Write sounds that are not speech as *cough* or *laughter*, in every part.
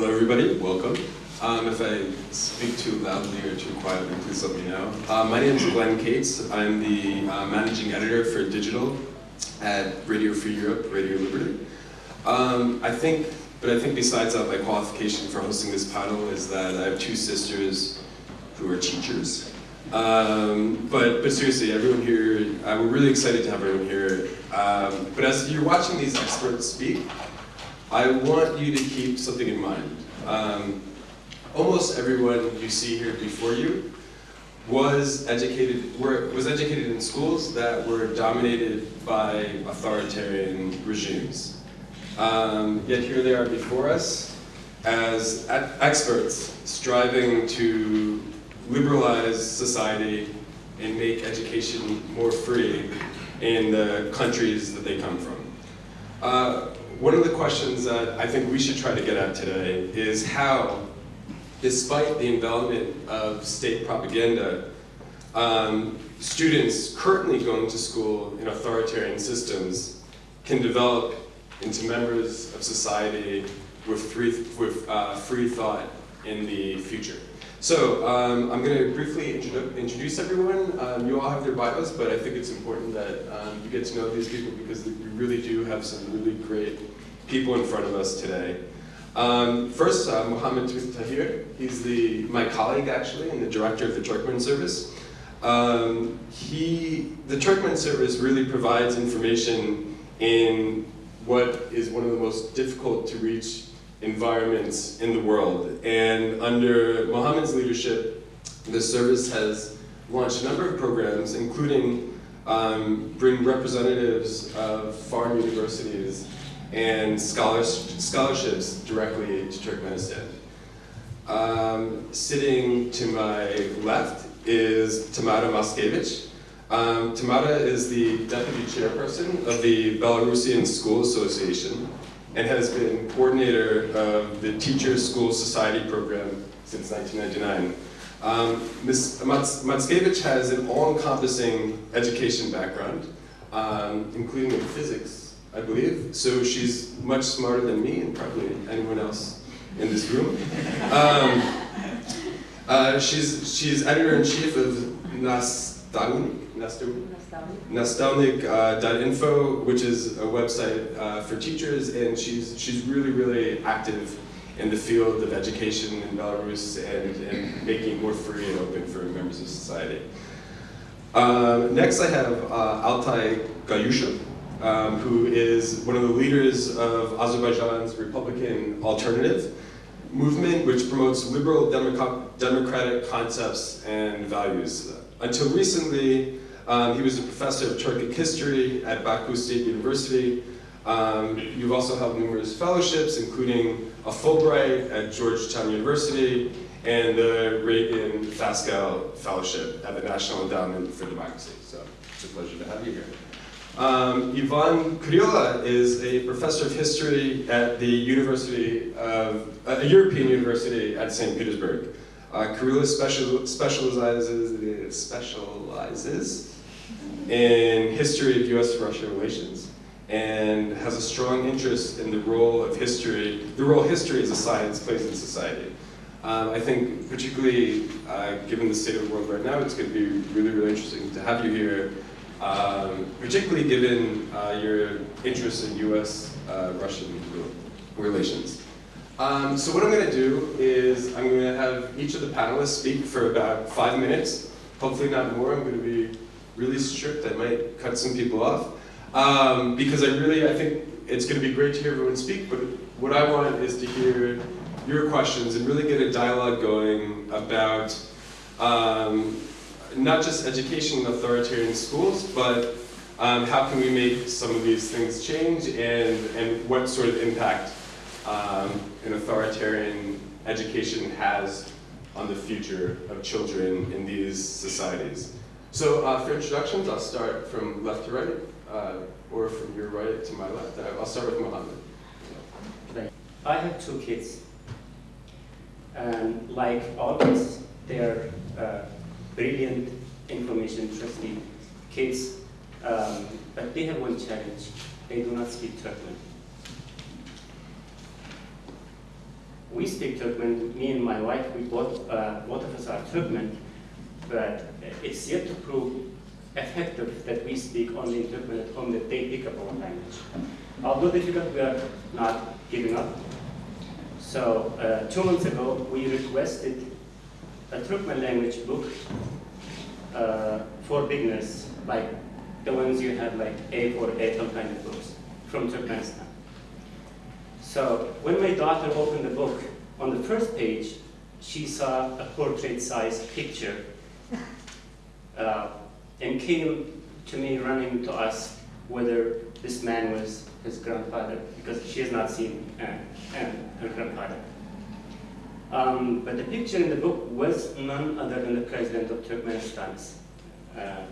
Hello, everybody. Welcome. Um, if I speak too loudly or too quietly, please let me know. Uh, my name is Glenn Kates. I'm the uh, managing editor for digital at Radio Free Europe, Radio Liberty. Um, I think, but I think besides that, my qualification for hosting this panel is that I have two sisters who are teachers. Um, but, but seriously, everyone here, uh, we're really excited to have everyone here. Um, but as you're watching these experts speak, I want you to keep something in mind. Um, almost everyone you see here before you was educated, were, was educated in schools that were dominated by authoritarian regimes. Um, yet here they are before us as experts striving to liberalize society and make education more free in the countries that they come from. Uh, one of the questions that I think we should try to get at today is how, despite the envelopment of state propaganda, um, students currently going to school in authoritarian systems can develop into members of society with free, with, uh, free thought in the future. So um, I'm going to briefly introduce everyone. Um, you all have their bios, but I think it's important that um, you get to know these people because we really do have some really great people in front of us today. Um, first, uh, Mohammed Tahir. He's the, my colleague, actually, and the director of the Turkmen Service. Um, he, the Turkmen Service really provides information in what is one of the most difficult to reach environments in the world. And under Mohammed's leadership, the service has launched a number of programs, including um, bring representatives of foreign universities and scholars, scholarships directly to Turkmenistan. Um, sitting to my left is Tamara Matskevich. Um, Tamara is the deputy chairperson of the Belarusian School Association and has been coordinator of the Teacher School Society program since 1999. Um, Ms. Matskevich has an all-encompassing education background, um, including in physics, I believe. So she's much smarter than me and probably anyone else in this room. Um, uh, she's, she's editor-in-chief of Nastavnik, Nastavnik.info, uh, which is a website uh, for teachers, and she's, she's really, really active in the field of education in Belarus and, and making more free and open for members of society. Uh, next I have uh, Altai Goyushov, um, who is one of the leaders of Azerbaijan's Republican Alternative movement, which promotes liberal democratic concepts and values. Until recently, um, he was a professor of Turkic history at Baku State University. Um, you've also held numerous fellowships, including a Fulbright at Georgetown University and the Reagan Fascell Fellowship at the National Endowment for Democracy. So it's a pleasure to have you here. Um, Ivan Kurilla is a professor of history at the University of, uh, a European University at St. Petersburg. Uh, Kurilla special, specializes, specializes in history of US-Russia relations and has a strong interest in the role of history, the role history as a science plays in society. Um, I think particularly uh, given the state of the world right now, it's going to be really, really interesting to have you here um, particularly given uh, your interest in U.S.-Russian uh, relations. Um, so what I'm going to do is I'm going to have each of the panelists speak for about five minutes, hopefully not more. I'm going to be really strict. I might cut some people off. Um, because I really, I think it's going to be great to hear everyone speak, but what I want is to hear your questions and really get a dialogue going about um, not just education in authoritarian schools, but um, how can we make some of these things change and, and what sort of impact um, an authoritarian education has on the future of children in these societies. So uh, for introductions, I'll start from left to right, uh, or from your right to my left. Uh, I'll start with Mohammed. I have two kids. And like all kids, they're uh, brilliant, information trusty kids, um, but they have one challenge. They do not speak Turkmen. we speak Turkmen, me and my wife, we both, uh, both of us are Turkmen, but it's yet to prove effective that we speak only in Turkmen at home, that they pick up our language. Although difficult, we are not giving up. So uh, two months ago, we requested a Turkmen language book uh, for beginners, like the ones you have like A4, A12 kind of books from Turkmenistan. So when my daughter opened the book, on the first page, she saw a portrait-sized picture uh, and came to me running to ask whether this man was his grandfather, because she has not seen uh, uh, her grandfather. Um, but the picture in the book was none other than the president of Turkmenistan. Uh,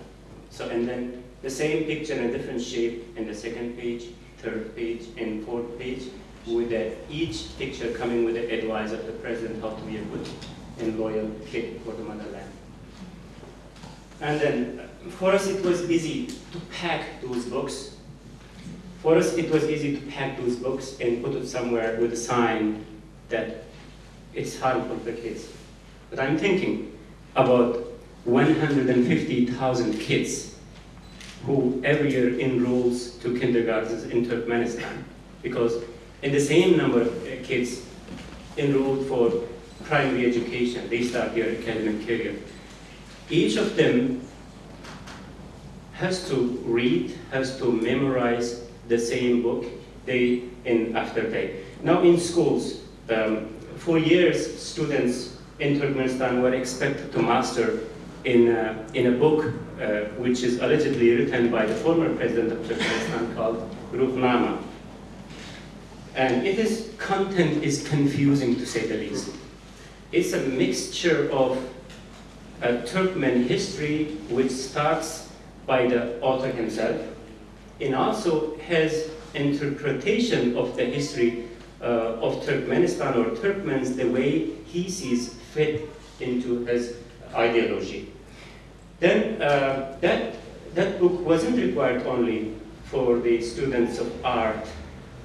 so, and then the same picture in a different shape in the second page, third page, and fourth page, with each picture coming with the advice of the president how to be a good and loyal kid for the motherland. And then for us it was easy to pack those books. For us it was easy to pack those books and put it somewhere with a sign that it's harmful for the kids. But I'm thinking about 150,000 kids who every year enrolls to kindergartens in Turkmenistan because in the same number of kids enrolled for primary education, they start their academic career. Each of them has to read, has to memorize the same book day in after day. Now in schools, um, for years, students in Turkmenistan were expected to master in a, in a book uh, which is allegedly written by the former president of Turkmenistan *laughs* called Ruhnama. And it is, content is confusing to say the least. It's a mixture of a Turkmen history which starts by the author himself and also has interpretation of the history uh, of Turkmenistan or Turkmens the way he sees fit into his ideology. Then uh, that, that book wasn't required only for the students of art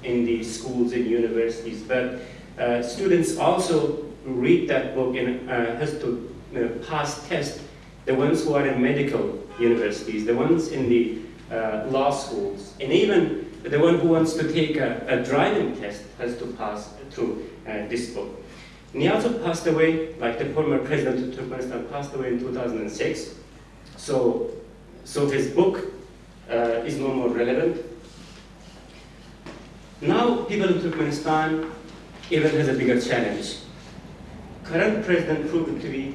in the schools and universities, but uh, students also read that book and uh, has to uh, pass test. The ones who are in medical universities, the ones in the uh, law schools, and even the one who wants to take a, a driving test has to pass through uh, this book. Also passed away, like the former president of Turkmenistan passed away in 2006. So, so his book uh, is no more relevant. Now people in Turkmenistan even has a bigger challenge. Current president proved to be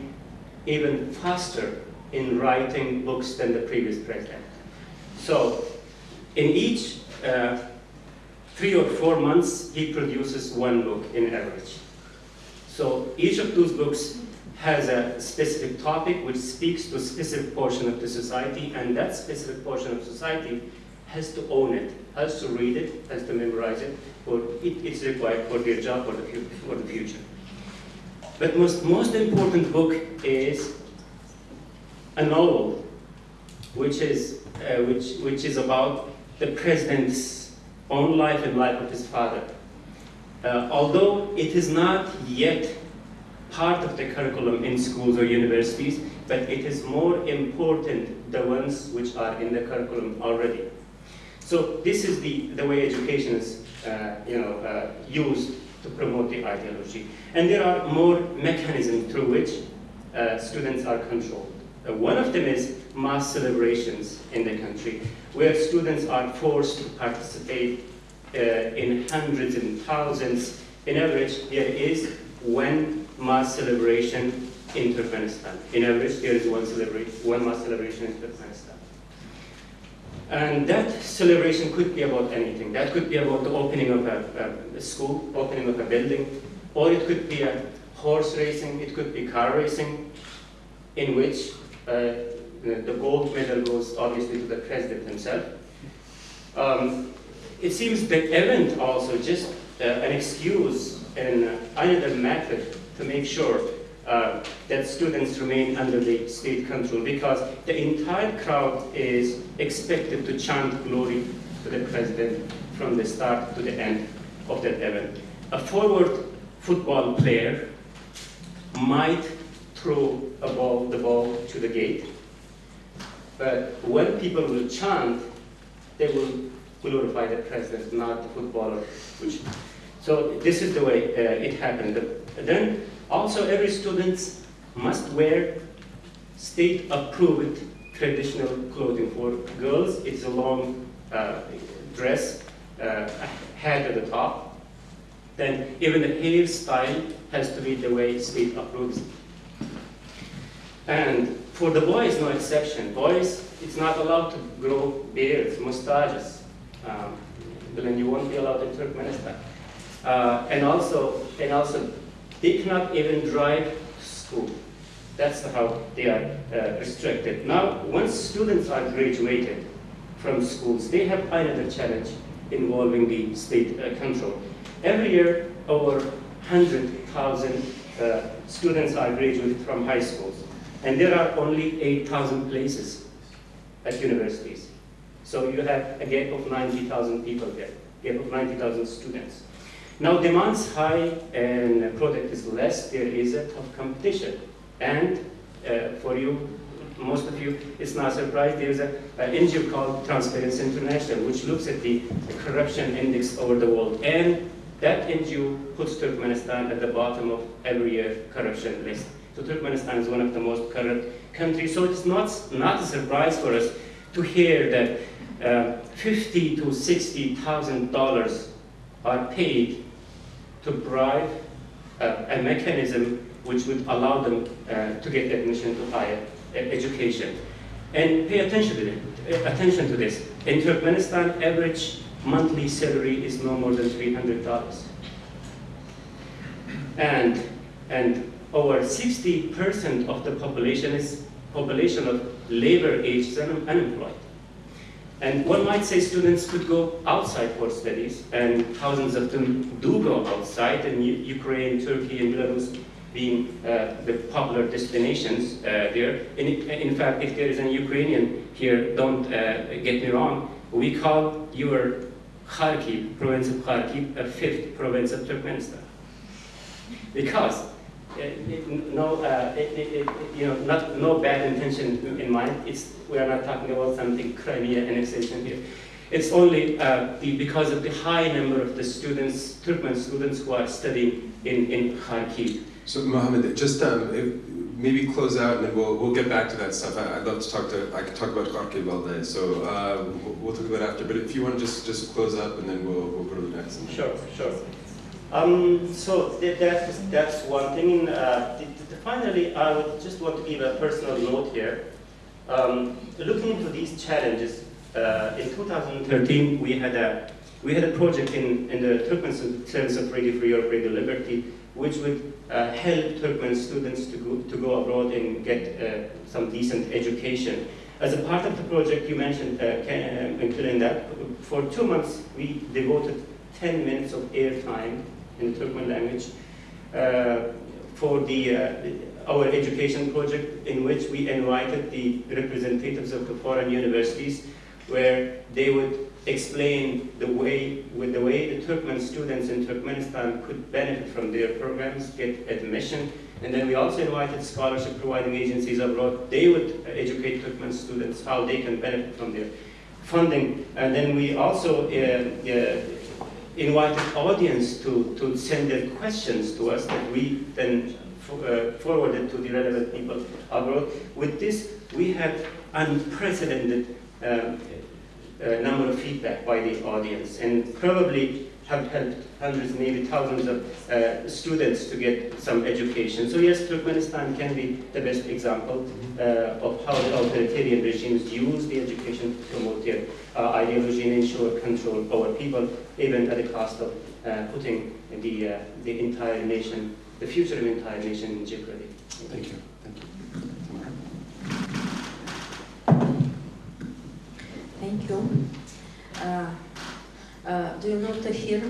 even faster in writing books than the previous president. So in each uh, three or four months, he produces one book in average. So each of those books has a specific topic which speaks to a specific portion of the society, and that specific portion of society has to own it, has to read it, has to memorize it, or it, it's required for their job for the, for the future. But most, most important book is a novel, which is, uh, which, which is about the president's own life and life of his father. Uh, although it is not yet part of the curriculum in schools or universities, but it is more important the ones which are in the curriculum already. So this is the, the way education is uh, you know, uh, used to promote the ideology. And there are more mechanisms through which uh, students are controlled. Uh, one of them is mass celebrations in the country, where students are forced to participate uh, in hundreds and thousands. In average, there is one mass celebration in Turkmenistan. In average, there is one, one mass celebration in Turkmenistan. And that celebration could be about anything. That could be about the opening of a, a, school, opening of a building, or it could be a horse racing, it could be car racing, in which uh, the gold medal goes obviously to the president himself. Um, it seems the event also just uh, an excuse and another method to make sure uh, that students remain under the state control because the entire crowd is expected to chant glory to the president from the start to the end of that event. A forward football player might throw a ball, the ball to the gate, but when people will chant, they will glorify the president, not the footballer. Which, so this is the way uh, it happened. Then also every student must wear state-approved traditional clothing. For girls, it's a long uh, dress, uh, hat at the top. Then even the hairstyle has to be the way state approves. And for the boys, no exception. Boys, it's not allowed to grow beards, mustaches. Um, then you won't be allowed in Turkmenistan. Uh, and also, and also, they cannot even drive school. That's how they are uh, restricted. Now, once students are graduated from schools, they have another challenge involving the state uh, control. Every year, over 100,000 uh, students are graduated from high schools, and there are only 8,000 places at universities. So you have a gap of 90,000 people there, gap of 90,000 students. Now demand's high and product is less, there is a tough competition. And uh, for you, most of you, it's not a surprise, there's an NGO called Transparency International, which looks at the, corruption index over the world. And that NGO puts Turkmenistan at the bottom of every year corruption list. Turkmenistan is one of the most corrupt countries. So it's not, not a surprise for us to hear that uh, fifty to sixty thousand dollars are paid to bribe uh, a mechanism which would allow them uh, to get admission to higher education. And pay attention to, it, attention to this. In Turkmenistan, average monthly salary is no more than $300. And, and over 60% of the population is population of labor age and unemployed. And one might say students could go outside for studies, and thousands of them do go outside, and Ukraine, Turkey, and Belarus being uh, the popular destinations uh, there. In, in, fact, if there is an Ukrainian here, don't uh, get me wrong, we call your Kharkiv, province of Kharkiv, a fifth province of Turkmenistan. Because no, uh, it, it, you know, not, no bad intention in mind. It's, we are not talking about something Crimea annexation here. It's only uh, the, because of the high number of the students, Turkmen students who are studying in, in Kharkiv. So Mohammed, just um, if, maybe close out and then we'll, we'll get back to that stuff. I, would love to talk to, I could talk about Kharkiv all day, so uh, we'll, we'll, talk about after. But if you want to just, just close up and then we'll, we'll go to the next. Sure, sure. Um, so that's, that's one thing. Uh, finally, I would just want to give a personal note here. Um, looking into these challenges, uh, in 2013 we had a we had a project in, in the Turkmen Service of Radio Free Europe, Radio Liberty, which would uh, help Turkmen students to go, to go abroad and get uh, some decent education. As a part of the project, you mentioned, uh, uh that for two months we devoted 10 minutes of airtime in Turkmen language uh, for the, uh, our education project in which we invited the representatives of the foreign universities where they would explain the way, with the way the Turkmen students in Turkmenistan could benefit from their programs, get admission, and then we also invited scholarship providing agencies abroad. They would educate Turkmen students how they can benefit from their funding. And then we also uh, uh, invited audience to, to send their questions to us that we then uh, forwarded to the relevant people abroad. With this, we had unprecedented um, uh, number of feedback by the audience and probably hundreds, maybe thousands of uh, students to get some education. So yes, Turkmenistan can be the best example uh, of how the authoritarian regimes use the education to promote their uh, ideology and ensure control over people, even at the cost of uh, putting the, uh, the entire nation, the future of the entire nation in jeopardy. Thank you. Thank you. Thank you. Uh, uh, do you know that here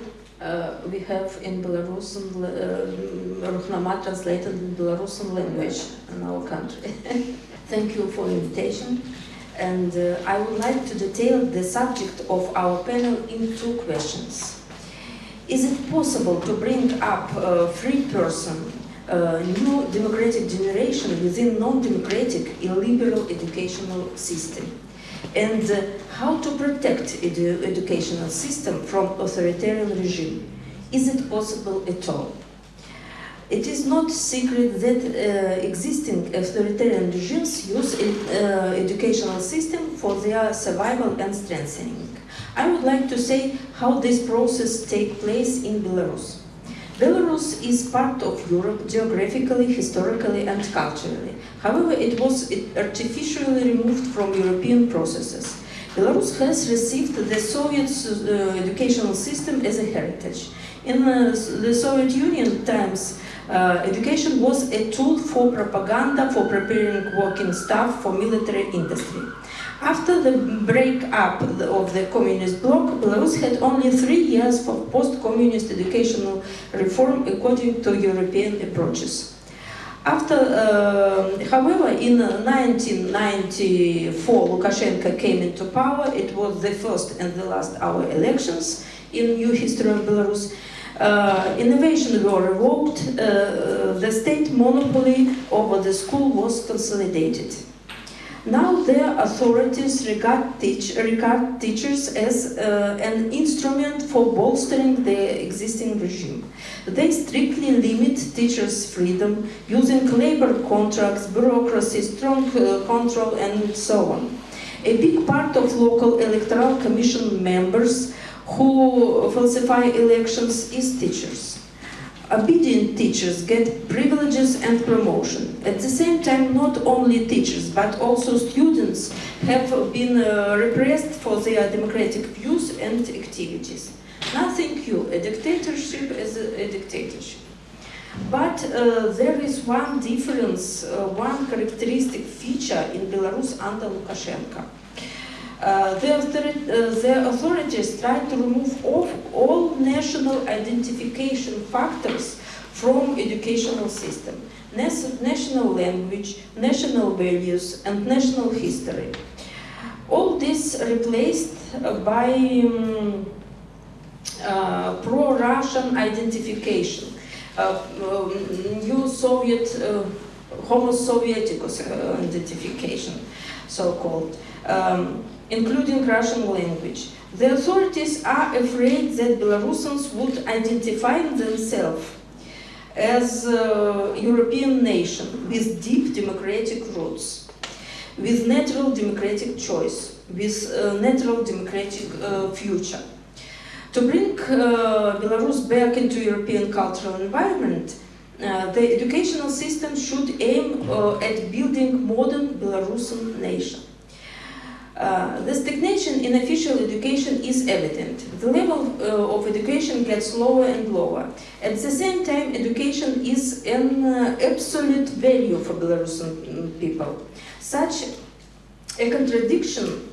uh, we have in Belarusian, uh, Ruhnama translated in Belarusian language in our country. *laughs* Thank you for invitation. And uh, I would like to detail the subject of our panel in two questions. Is it possible to bring up a free person, a new democratic generation within non-democratic illiberal educational system? And uh, how to protect edu educational system from authoritarian regime? Is it possible at all? It is not secret that uh, existing authoritarian regimes use uh, educational system for their survival and strengthening. I would like to say how this process takes place in Belarus. Belarus is part of Europe geographically, historically and culturally. However, it was artificially removed from European processes. Belarus has received the Soviet uh, educational system as a heritage. In uh, the Soviet Union times, uh, education was a tool for propaganda, for preparing working staff for military industry. After the breakup of the communist bloc, Belarus had only three years for post-communist educational reform according to European approaches. After, uh, however, in 1994, Lukashenko came into power. It was the first and the last our elections in new history of Belarus. Uh, innovation were revoked, uh, the state monopoly over the school was consolidated. Now the authorities regard, teach, regard teachers as uh, an instrument for bolstering the existing regime. They strictly limit teachers' freedom using labor contracts, bureaucracy, strong uh, control and so on. A big part of local electoral commission members who falsify elections is teachers. Obedient teachers get privileges and promotion. At the same time, not only teachers, but also students have been uh, repressed for their democratic views and activities. Nothing new, a dictatorship is a, a dictatorship. But uh, there is one difference, uh, one characteristic feature in Belarus under Lukashenko. Uh, the, uh, the, authorities tried to remove all, all national identification factors from educational system. national language, national values, and national history. All this replaced by um, uh, pro-Russian identification, uh, um, new Soviet, uh, Homo Sovieticus identification, so-called. Um, including Russian language. The authorities are afraid that Belarusians would identify themselves as a European nation with deep democratic roots, with natural democratic choice, with a natural democratic uh, future. To bring uh, Belarus back into European cultural environment, uh, the educational system should aim uh, at building modern Belarusian nation. Uh, the stagnation in official education is evident. The level uh, of education gets lower and lower. At the same time, education is an uh, absolute value for Belarusian people. Such a contradiction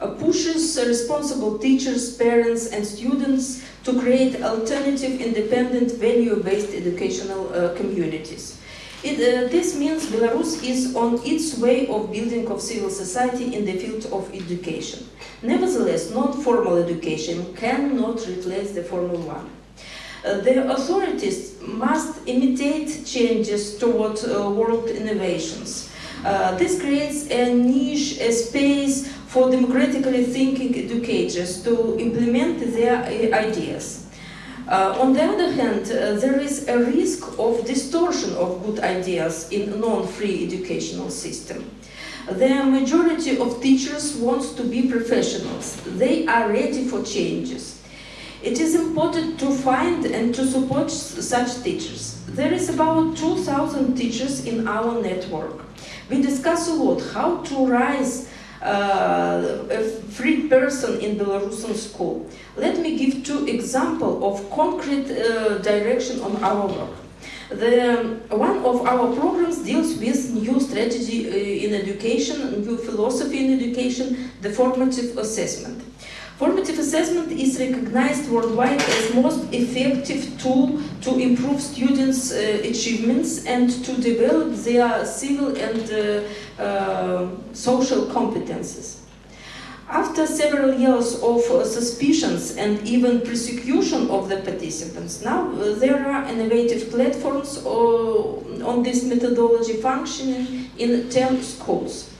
uh, pushes responsible teachers, parents and students to create alternative, independent, value-based educational uh, communities. It, uh, this means Belarus is on its way of building of civil society in the field of education. Nevertheless, non-formal education cannot replace the formal one. Uh, the authorities must imitate changes toward uh, world innovations. Uh, this creates a niche, a space for democratically thinking educators to implement their uh, ideas. Uh, on the other hand, uh, there is a risk of distortion of good ideas in non-free educational system. The majority of teachers want to be professionals. They are ready for changes. It is important to find and to support such teachers. There is about 2,000 teachers in our network. We discuss a lot how to rise a free person in Belarusian school. Let me give two examples of concrete uh, direction on our work. The, one of our programs deals with new strategy uh, in education, new philosophy in education, the formative assessment. Formative assessment is recognized worldwide as most effective tool to improve students' uh, achievements and to develop their civil and uh, uh, social competences. After several years of uh, suspicions and even persecution of the participants, now uh, there are innovative platforms uh, on this methodology functioning in 10 schools.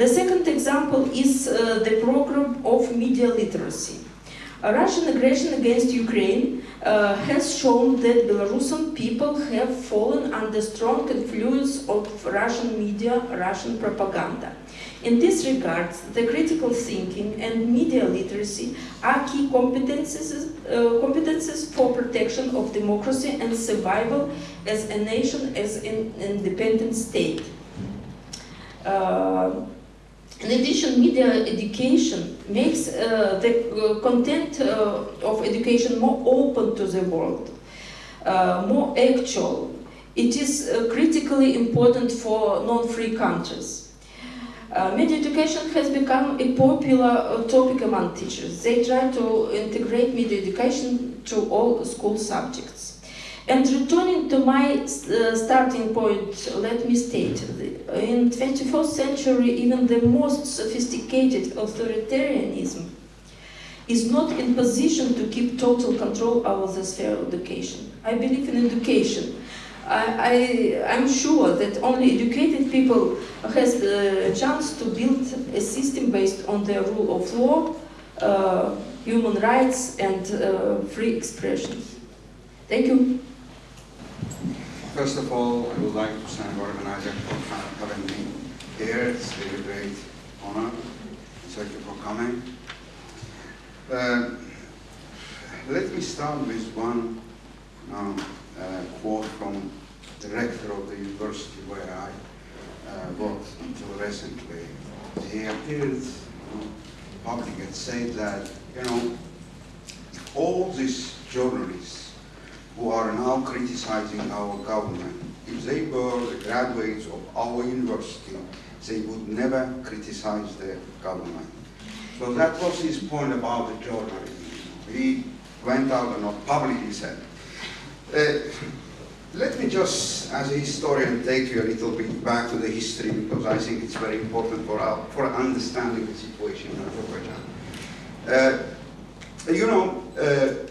The second example is uh, the program of media literacy. Russian aggression against Ukraine uh, has shown that Belarusian people have fallen under strong influence of Russian media, Russian propaganda. In this regard, the critical thinking and media literacy are key competences, uh, competences for protection of democracy and survival as a nation, as an independent state. Uh, in addition, media education makes uh, the uh, content uh, of education more open to the world, uh, more actual. It is uh, critically important for non-free countries. Uh, media education has become a popular topic among teachers. They try to integrate media education to all school subjects. And returning to my starting point, let me state, in 21st century, even the most sophisticated authoritarianism is not in position to keep total control over the sphere of education. I believe in education. I, I, am sure that only educated people has the chance to build a system based on the rule of law, uh, human rights, and uh, free expression. Thank you. First of all, I would like to thank the organizer for having me here. It's a really great honor. Thank you for coming. Uh, let me start with one um, uh, quote from the rector of the university where I uh, worked until recently. He appeared in public and said that, you know, all these journalists who are now criticizing our government. If they were the graduates of our university, they would never criticize the government. So that was his point about the journalism. He went out and publicly said. Uh, let me just, as a historian, take you a little bit back to the history because I think it's very important for, our, for understanding the situation in Azerbaijan. Uh, you know, uh,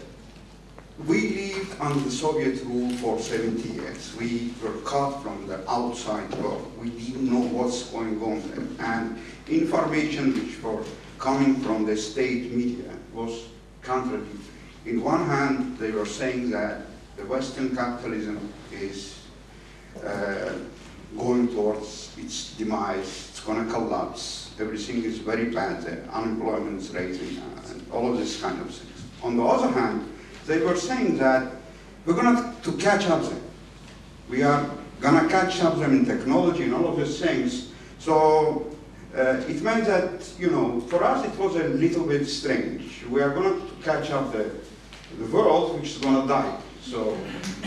we lived under Soviet rule for 70 years. We were cut from the outside world. We didn't know what's going on there. And information which were coming from the state media was contradictory. In one hand, they were saying that the Western capitalism is uh, going towards its demise, it's going to collapse, everything is very bad, the unemployment is rising, and all of this kind of things. On the other hand, they were saying that we're going to catch up them. We are going to catch up them in technology and all of these things. So uh, it meant that, you know, for us it was a little bit strange. We are going to catch up the, the world which is going to die. So,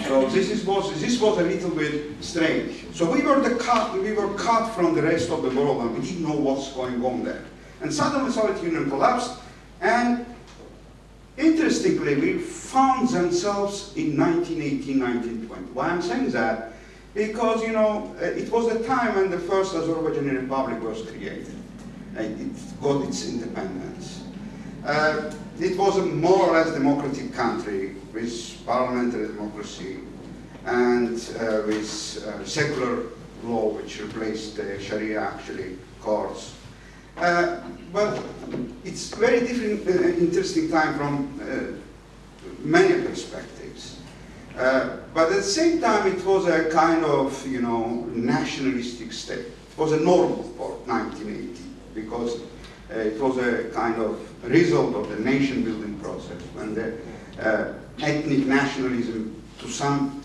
so this is was this was a little bit strange. So we were the cut we were cut from the rest of the world and we didn't know what's going on there. And suddenly the Soviet Union collapsed, and Interestingly, we found themselves in 1918, 1920. Why I'm saying that? Because, you know, uh, it was the time when the first Azerbaijani Republic was created. And it got its independence. Uh, it was a more or less democratic country with parliamentary democracy and uh, with uh, secular law which replaced the Sharia actually courts. Uh, but it's very different, uh, interesting time from uh, many perspectives. Uh, but at the same time, it was a kind of, you know, nationalistic state. It was a normal for 1980 because uh, it was a kind of result of the nation-building process when the uh, ethnic nationalism, to some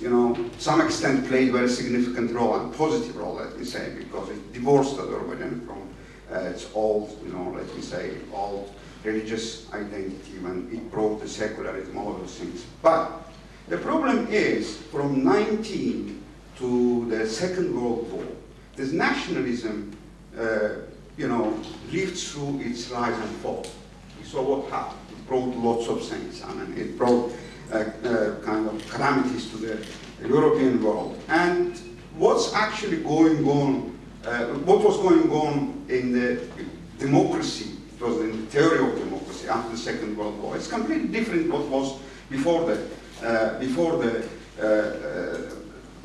you know, some extent played very significant role and positive role, let me say, because it divorced Azerbaijan from uh, its old, you know, let me say, old religious identity when it brought the secularism, all those things. But the problem is, from 19 to the Second World War, this nationalism, uh, you know, lived through its rise and fall. We saw what happened. It brought lots of things. I mean, it brought kind of calamities to the European world. And what's actually going on, uh, what was going on in the democracy, it was in the theory of democracy after the Second World War. It's completely different what was before the, uh, before the uh, uh,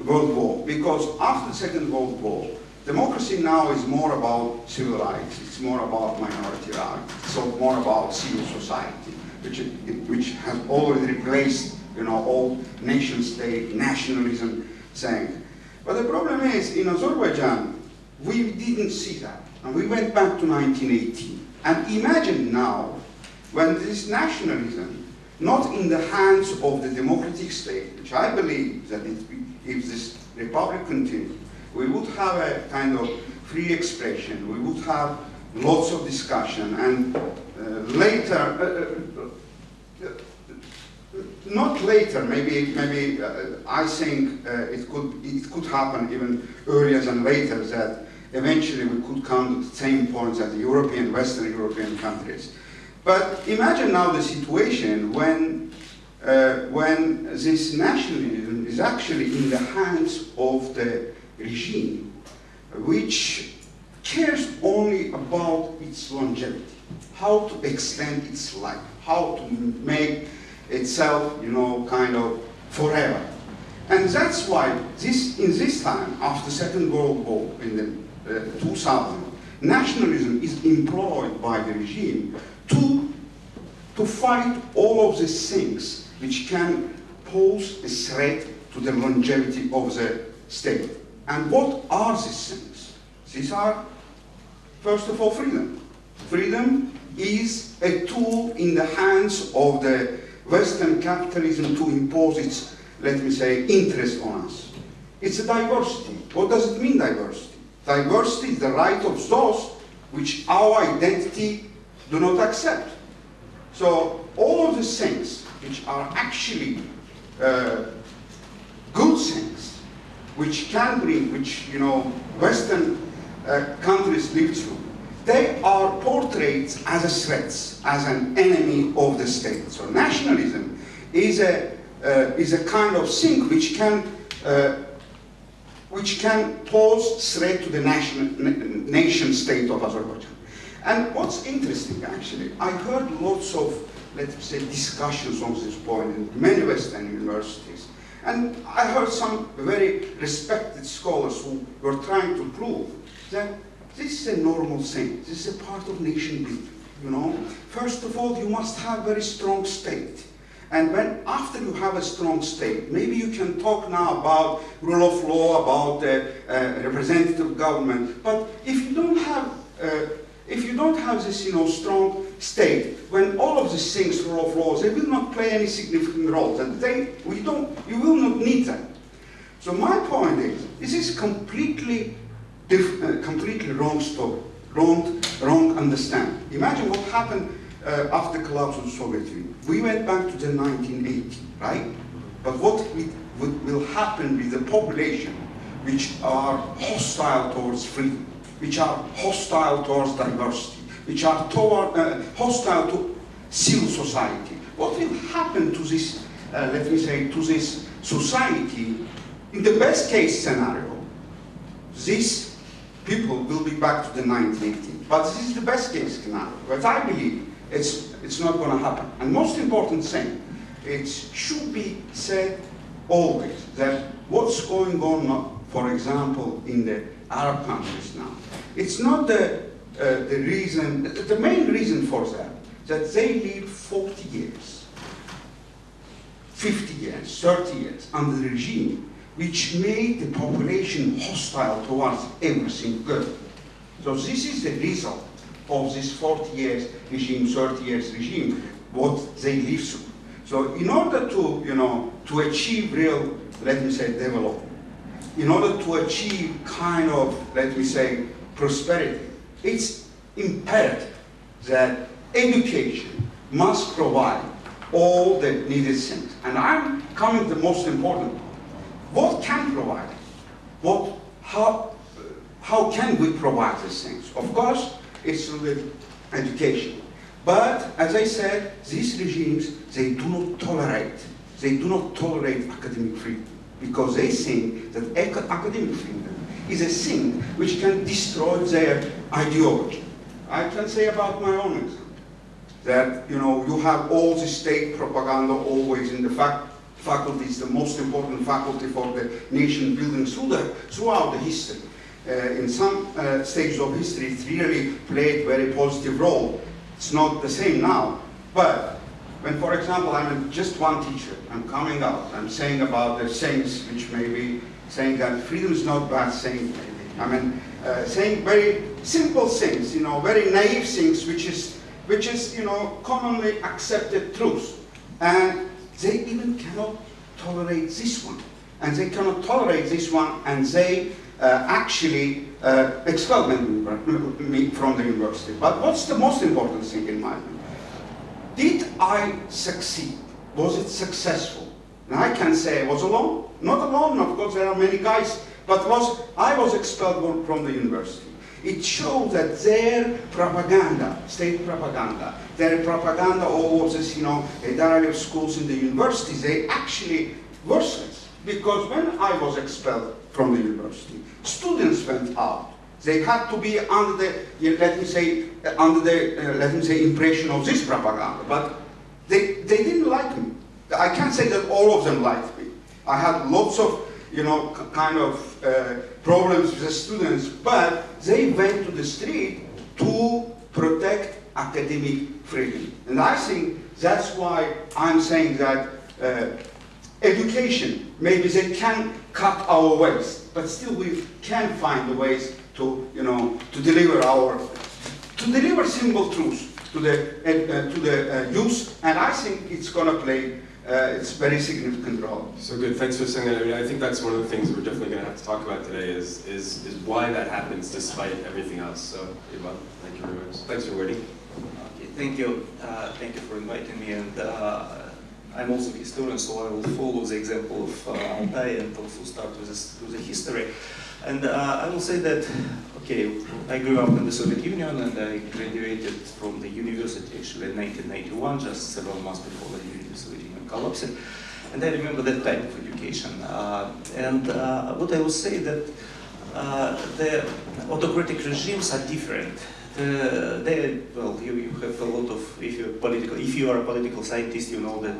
World War. Because after the Second World War, democracy now is more about civil rights, it's more about minority rights, it's more about civil society, which, which has already replaced you know, all nation state, nationalism saying. But the problem is, in Azerbaijan, we didn't see that. And we went back to 1918. And imagine now, when this nationalism, not in the hands of the democratic state, which I believe that it, if this republic continued, we would have a kind of free expression, we would have lots of discussion, and later, uh, uh, not later, maybe, maybe uh, I think uh, it, could, it could happen even earlier than later that eventually we could come to the same points as the European, Western European countries. But imagine now the situation when, uh, when this nationalism is actually in the hands of the regime, which cares only about its longevity, how to extend its life, how to make itself, you know, kind of forever. And that's why this, in this time, after Second World War, in the uh, 2000, nationalism is employed by the regime to, to fight all of these things which can pose a threat to the longevity of the state. And what are these things? These are, first of all, freedom. Freedom is a tool in the hands of the Western capitalism to impose its, let me say, interest on us. It's a diversity. What does it mean, diversity? Diversity is the right of those which our identity do not accept. So all of these things, which are actually uh, good things, which can bring, which, you know, Western uh, countries live through, they are portrayed as a threat, as an enemy of the state. So nationalism is a, uh, is a kind of thing which can, uh, which can pose threat to the nation, nation state of Azerbaijan. And what's interesting, actually, I heard lots of, let's say, discussions on this point in many Western universities. And I heard some very respected scholars who were trying to prove that this is a normal thing. This is a part of nation building, you know. First of all, you must have very strong state. And when, after you have a strong state, maybe you can talk now about rule of law, about uh, uh, representative government. But if you don't have, uh, if you don't have this, you know, strong state, when all of these things, rule of law, they will not play any significant role. And they, we don't, you will not need them. So my point is, this is completely completely wrong story, wrong, wrong understanding. Imagine what happened uh, after the collapse of the Soviet Union. We went back to the 1980, right? But what will happen with the population which are hostile towards freedom, which are hostile towards diversity, which are toward, uh, hostile to civil society. What will happen to this, uh, let me say, to this society in the best case scenario? This people will be back to the 1918. But this is the best case scenario. But I believe it's, it's not going to happen. And most important thing, it should be said always that what's going on, for example, in the Arab countries now, it's not the, uh, the reason, the main reason for that, that they live 40 years, 50 years, 30 years under the regime which made the population hostile towards everything good. So this is the result of this 40 years regime, 30 years regime, what they live through. So in order to, you know, to achieve real, let me say, development, in order to achieve kind of, let me say, prosperity, it's imperative that education must provide all the needed things. And I'm coming to the most important what can provide? What, how, how can we provide these things? Of course, it's through education. But, as I said, these regimes, they do not tolerate, they do not tolerate academic freedom because they think that academic freedom is a thing which can destroy their ideology. I can say about my own example that you know you have all the state propaganda always in the fac faculty is the most important faculty for the nation building through throughout the history. Uh, in some uh, stages of history, it really played very positive role. It's not the same now, but when, for example, I'm just one teacher, I'm coming out, I'm saying about the things which may be saying that freedom is not bad thing. I mean, uh, saying very simple things, you know, very naive things, which is, which is, you know, commonly accepted truth. And they even cannot tolerate this one. And they cannot tolerate this one, and they uh, actually uh, expel me from the university. But what's the most important thing in my view? Did I succeed? Was it successful? And I can say I was alone. Not alone, of course, there are many guys, but was I was expelled from the university. It shows that their propaganda, state propaganda, their propaganda of this, you know, of schools in the universities, they actually worsened. Because when I was expelled from the university, students went out. They had to be under the, let me say, under the, uh, let me say, impression of this propaganda. But they, they didn't like me. I can't say that all of them liked me. I had lots of, you know, kind of uh, problems with the students, but they went to the street to protect academic freedom. And I think that's why I'm saying that uh, education, maybe they can cut our waste, but still we can find the ways to, you know, to deliver our, to deliver simple truths to the, uh, to the uh, youth, and I think it's going to play uh, it's very significant role. So good, thanks for saying that. I mean, I think that's one of the things we're definitely going to have to talk about today is, is, is why that happens despite everything else. So, Ivan, thank you very much. Thanks for waiting. Okay, thank you. Uh, thank you for inviting me. And uh, I'm also a historian, so I will follow the example of uh, Altay and also start with, this, with the history. And uh, I will say that, okay, I grew up in the Soviet Union and I graduated from the university actually in 1991, just several months before the Soviet Union collapsed. And I remember that type of education. Uh, and uh, what I will say that uh, the autocratic regimes are different uh, they, well, you, you have a lot of, if you're political, if you are a political scientist, you know that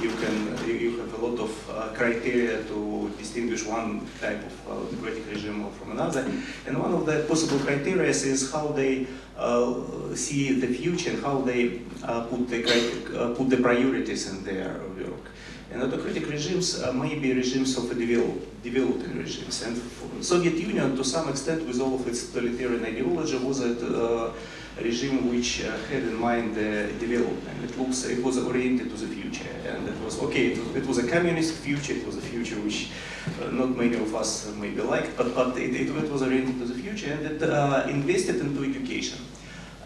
you can, you, you have a lot of uh, criteria to distinguish one type of uh, democratic regime from another. And one of the possible criteria is how they uh, see the future and how they uh, put the, uh, put the priorities in their work. And autocratic regimes may be regimes of a develop, developing regimes. And Soviet Union, to some extent, with all of its totalitarian ideology, was a uh, regime which uh, had in mind the development. It, looks, it was oriented to the future. And it was, okay, it was, it was a communist future, it was a future which uh, not many of us maybe liked, but, but it, it, it was oriented to the future and it uh, invested into education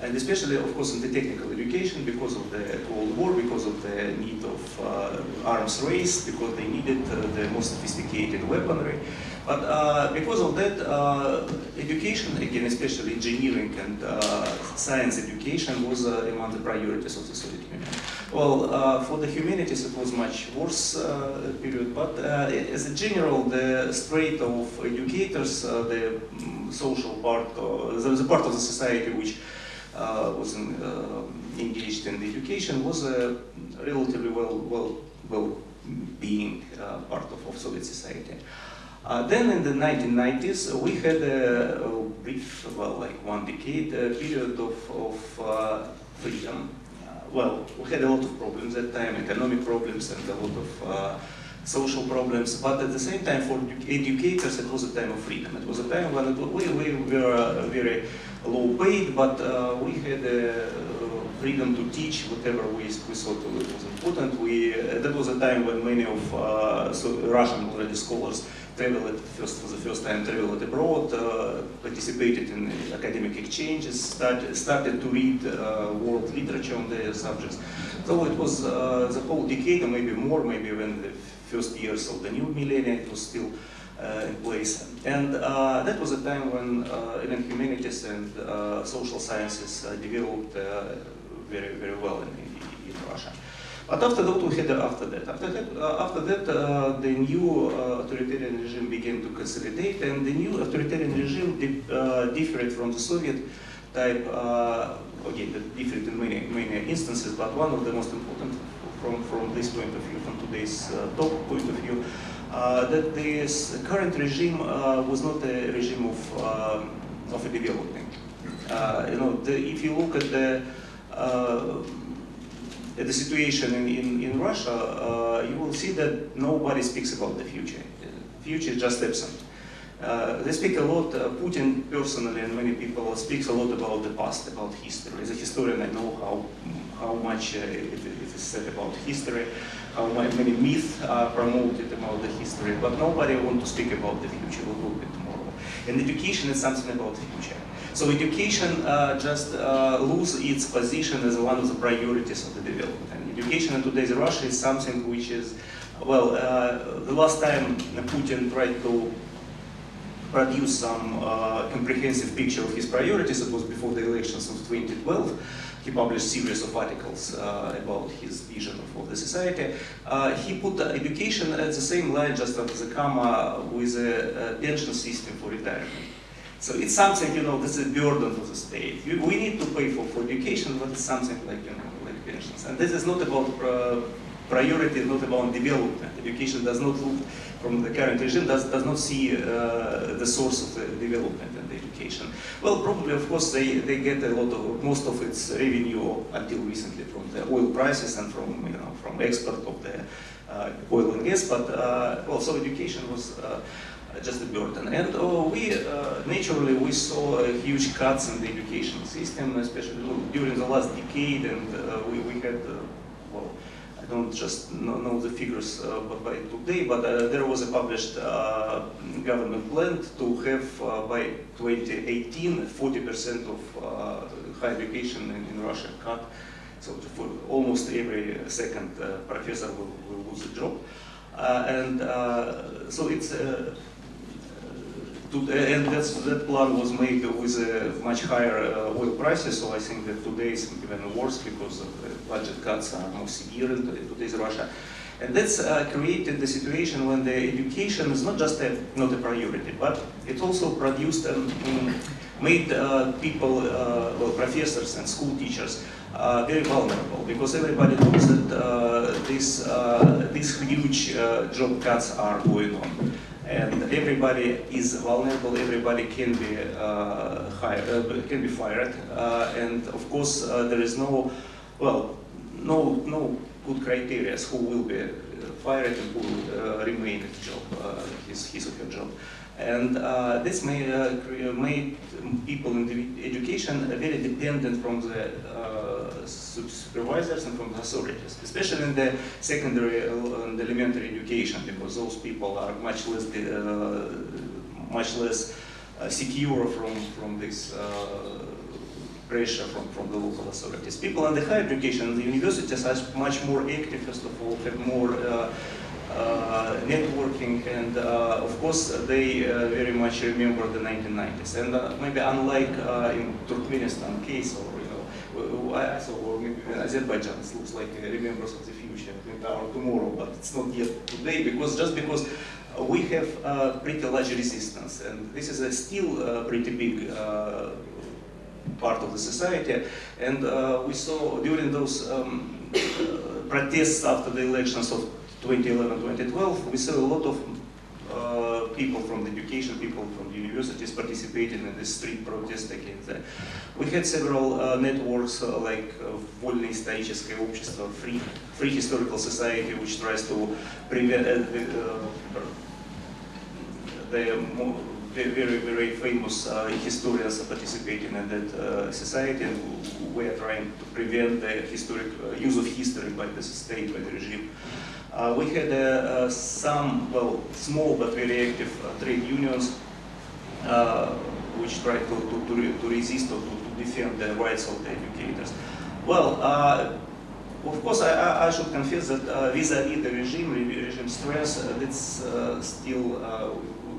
and especially, of course, in the technical education because of the Cold War, because of the need of uh, arms race, because they needed uh, the most sophisticated weaponry. But uh, because of that, uh, education, again, especially engineering and uh, science education was uh, among the priorities of the Soviet Union. Well, for the humanities, it was much worse period, but as a general, the straight of educators, the um, social part, the, part of the society which was in, uh, engaged in education was a relatively well, well, well being uh, part of, of Soviet society. Uh, then in the 1990s, uh, we had a, a, brief, well, like one decade uh, period of, of freedom. well, we had a lot of problems at that time, economic problems and a lot of social problems, but at the same time for educators it was a time of freedom. It was a time when it, we, we were very low paid, but uh, we had a freedom to teach whatever we, we thought was important. We, uh, that was a time when many of uh, so Russian already scholars traveled first for the first time traveled abroad, uh, participated in academic exchanges, started, started to read uh, world literature on the subjects. So it was uh, the whole decade, or maybe more, maybe when the first years of the new millennium, it was still uh, in place. And uh, that was a time when uh, even humanities and social sciences developed very, very well in, in, Russia. But after that, we had after that. After that, uh, after that uh, the new uh, authoritarian regime began to consolidate, and the new authoritarian regime di differed from the Soviet type, uh, again, different in many, many instances, but one of the most important from, from this point of view, from today's uh, point of view, uh, that this current regime uh, was not a regime of, um of a development. Uh, you know, the, if you look at the uh, the situation in, in, in Russia, uh, you will see that nobody speaks about the future. The future is just absent. Uh, they speak a lot, uh, Putin personally and many people speaks a lot about the past, about history. As a historian, I know how, how much uh, it, it is said about history, how many myths are promoted about the history, but nobody wants to speak about the future, will be tomorrow. And education is something about the future. So education uh, just uh, lose its position as one of the priorities of the development. And education in today's Russia is something which is, well, uh, the last time Putin tried to produce some uh, comprehensive picture of his priorities. It was before the elections of 2012. He published series of articles uh, about his vision of, the society. Uh, he put education at the same line, just as the comma, with a, a pension system for retirement. So it's something, you know, this is a burden for the state. You- We need to pay for, for education, but it's something like, you know, like pensions. And this is not about uh, priority, not about development. Education does not look from the current regime, does, does not see uh, the source of the development education. Well, probably, of course, they, they get a lot of, most of its revenue until recently from the oil prices and from, you know, from export of the uh, oil and gas, but uh, also education was uh, just a burden. And uh, we, naturally, we saw uh, huge cuts in the education system, especially during the last decade, and uh, we, we had, uh, I don't just know, the figures uh, by today, but uh, there was a published uh, government plan to have by 2018 40% of higher education in, in Russia cut. So for almost every second professor will, will lose a job. And so it's and that plan was made with uh, much higher uh, oil prices, so I think that today is even worse because the budget cuts are more severe in today's Russia. And that's uh, created the situation when the education is not just a, not a priority, but it also produced and um, made uh, people, uh, well, professors and school teachers, uh, very vulnerable because everybody knows that uh, this, uh, these huge job cuts are going on. And everybody is vulnerable, everybody can be, uh, hired, uh, can be fired. Uh, and of course, uh, there is no, well, no, no good criteria who will be uh, fired and who will remain at job, his, his or her job. And uh, this may, uh, made people in the education very dependent from the uh, supervisors and from the authorities, especially in the secondary uh, and elementary education, because those people are much less, uh, much less uh, secure from, from this pressure from, from the local authorities. People in the higher education, the universities are much more active, first of all, have more networking, and uh, of course they uh, very much remember the 1990s. And uh, maybe unlike uh, in Turkmenistan case, or saw, or maybe Azerbaijan, it looks like uh, remembers of the future, our tomorrow, but it's not yet today because just because uh, we have uh, pretty large resistance, and this is a still uh, pretty big. Uh, part of the society. And uh, we saw during those um, uh, *coughs* protests after the elections of 2011-2012, we saw a lot of uh, people from the education, people from the universities participating in the street protest against that. We had several uh, networks uh, like uh, Вольное историческое общество, Free, Free Historical Society, which tries to prevent uh, the, uh, the mo- ve- very, very famous uh, historians are participating in that uh, society, and we are trying to prevent the historic uh, use of history by the state, by the regime. Uh, we had uh, uh, some, well, small but very active trade unions which tried to, to, to, re- to resist or to, defend the rights of the educators. Well, of course, I, I- should confess that vis-à-vis the regime, re- regime stress, uh, still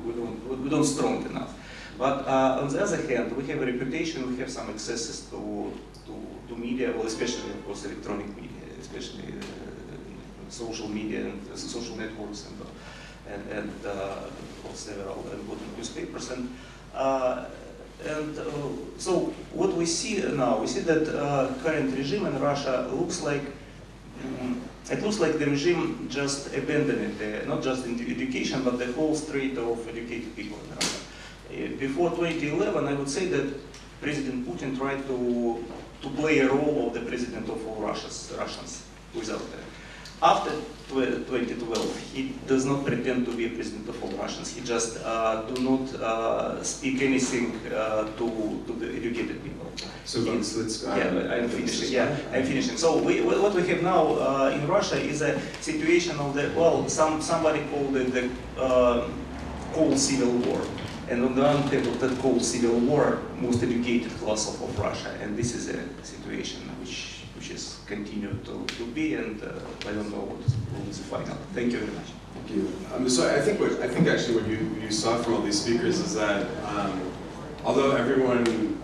we, don't we don't strong enough. But uh, on the other hand, we have a reputation, we have some accesses to, to, to media, well, especially of course electronic media, especially uh, social media and uh, social networks and uh, and, and of several important newspapers. And uh, and so what we see now, we see that current regime in Russia looks like mm, it looks like the regime just abandoned not just education, but the whole street of educated people in Russia. Before 2011, I would say that President Putin tried to, to play a role of the president of all Russians, Russians without that. After 2012, he does not pretend to be a president of all Russians. He just uh, do not uh, speak anything uh, to, to the educated people. So let's, let's. uh, Yeah, I'm finishing. Yeah, I'm finishing. So we, what we have now uh, in Russia is a situation of the well, some somebody called it the uh, cold civil war, and on the one hand of that cold civil war, most educated class of, of Russia, and this is a situation which continued to, to be, and uh, I don't know what is, what the final. Thank you very much. Thank you. Um, so I think what I think actually what you, you saw from all these speakers is that um, although everyone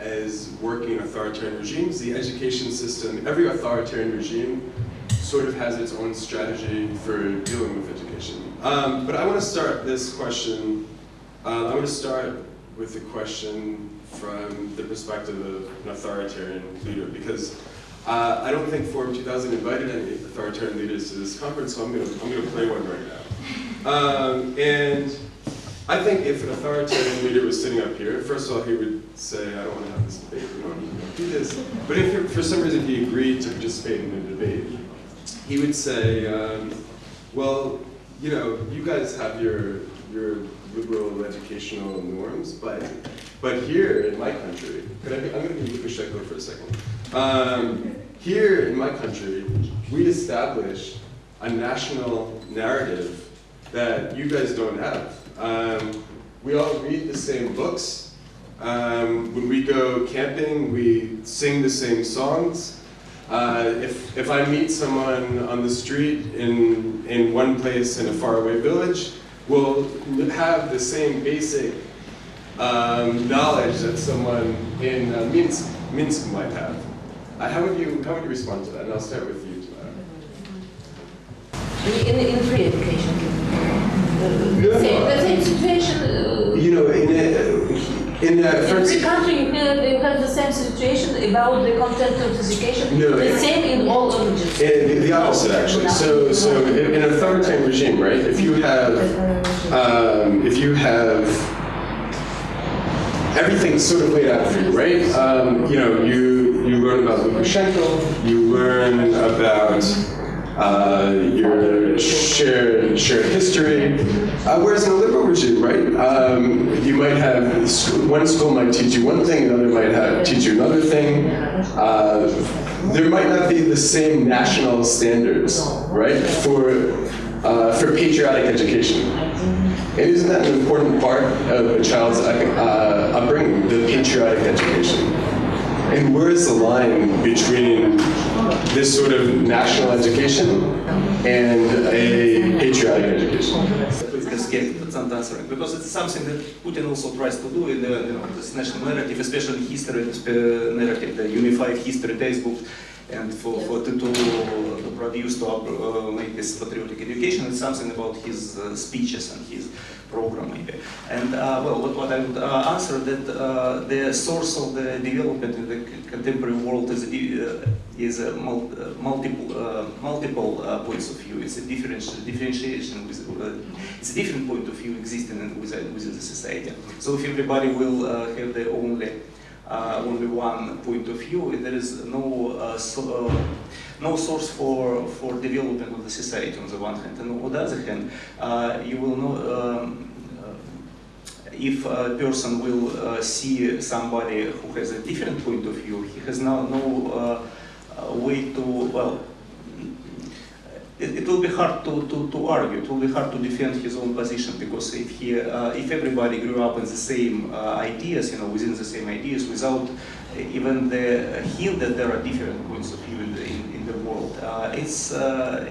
is working in authoritarian regimes, the education system, every authoritarian regime sort of has its own strategy for dealing with education. Um, but I want to start this question, uh, I want to start with a question from the perspective of an authoritarian leader because uh, I don't think Forum 2000 invited any authoritarian leaders to this conference, so I'm going to I'm to play one right now. Um, and I think if an authoritarian leader was sitting up here, first of all, he would say, I don't want to have this debate, we don't to do this. But if for some reason he agreed to participate in the debate, he would say, um, well, you know, you guys have your, your liberal educational norms, but, but here in my country, could I be, I'm going to be Lukashenko for a second. Um, here in my country, we establish a national narrative that you guys don't have. Um, we all read the same books. Um, when we go camping, we sing the same songs. Uh, if, if I meet someone on the street in, in one place in a faraway village, we'll have the same basic um, knowledge that someone in uh, Minsk, Minsk might have. Uh, how, would you, how would you respond to that? And I'll start with you, Tamara. In, in free education. Uh, same, the same situation. Uh, You know, in, uh, in uh, in every country you have, the same situation about the content of education. No, the same in all languages. Uh, the, the opposite, actually. So, so in an authoritarian regime, right? If you have, um, if you have everything sort of laid out for you, right? Um, you know, you learn about Lukashenko, you learn about uh, your shared shared history. Uh, whereas in a liberal regime, right, um, you might have one school might teach you one thing, another might have teach you another thing. Uh, there might not be the same national standards, right, for uh, for patriotic education. And isn't that an important part of a child's uh, upbringing, the patriotic education? And where is the line between this sort of national education and a patriotic education? Please just get some answering because it's something that Putin also tries to do in the you know this national narrative, especially history uh, narrative, the unified history textbook, and for, for to, to produce to uh, make this patriotic education. It's something about his uh, speeches and his program maybe. And uh, well, what, what I would uh, answer that uh, the source of the development in the contemporary world is uh, is a mul- multiple multiple points of view. It's a different differentiation with it's a different point of view existing within, within the society. So if everybody will have their uh, only one point of view, there is no uh, so, uh, no source for for development of the society on the one hand, and on the other hand, uh, you will know. Um, uh, if a person will uh, see somebody who has a different point of view, he has now no uh, uh, way to, well, it, it will be hard to, to, to argue, it will be hard to defend his own position because if, he, uh, if everybody grew up in the same uh, ideas, you know, within the same ideas, without even the hint that there are different points of view in the, in, in the world, uh, it's, uh,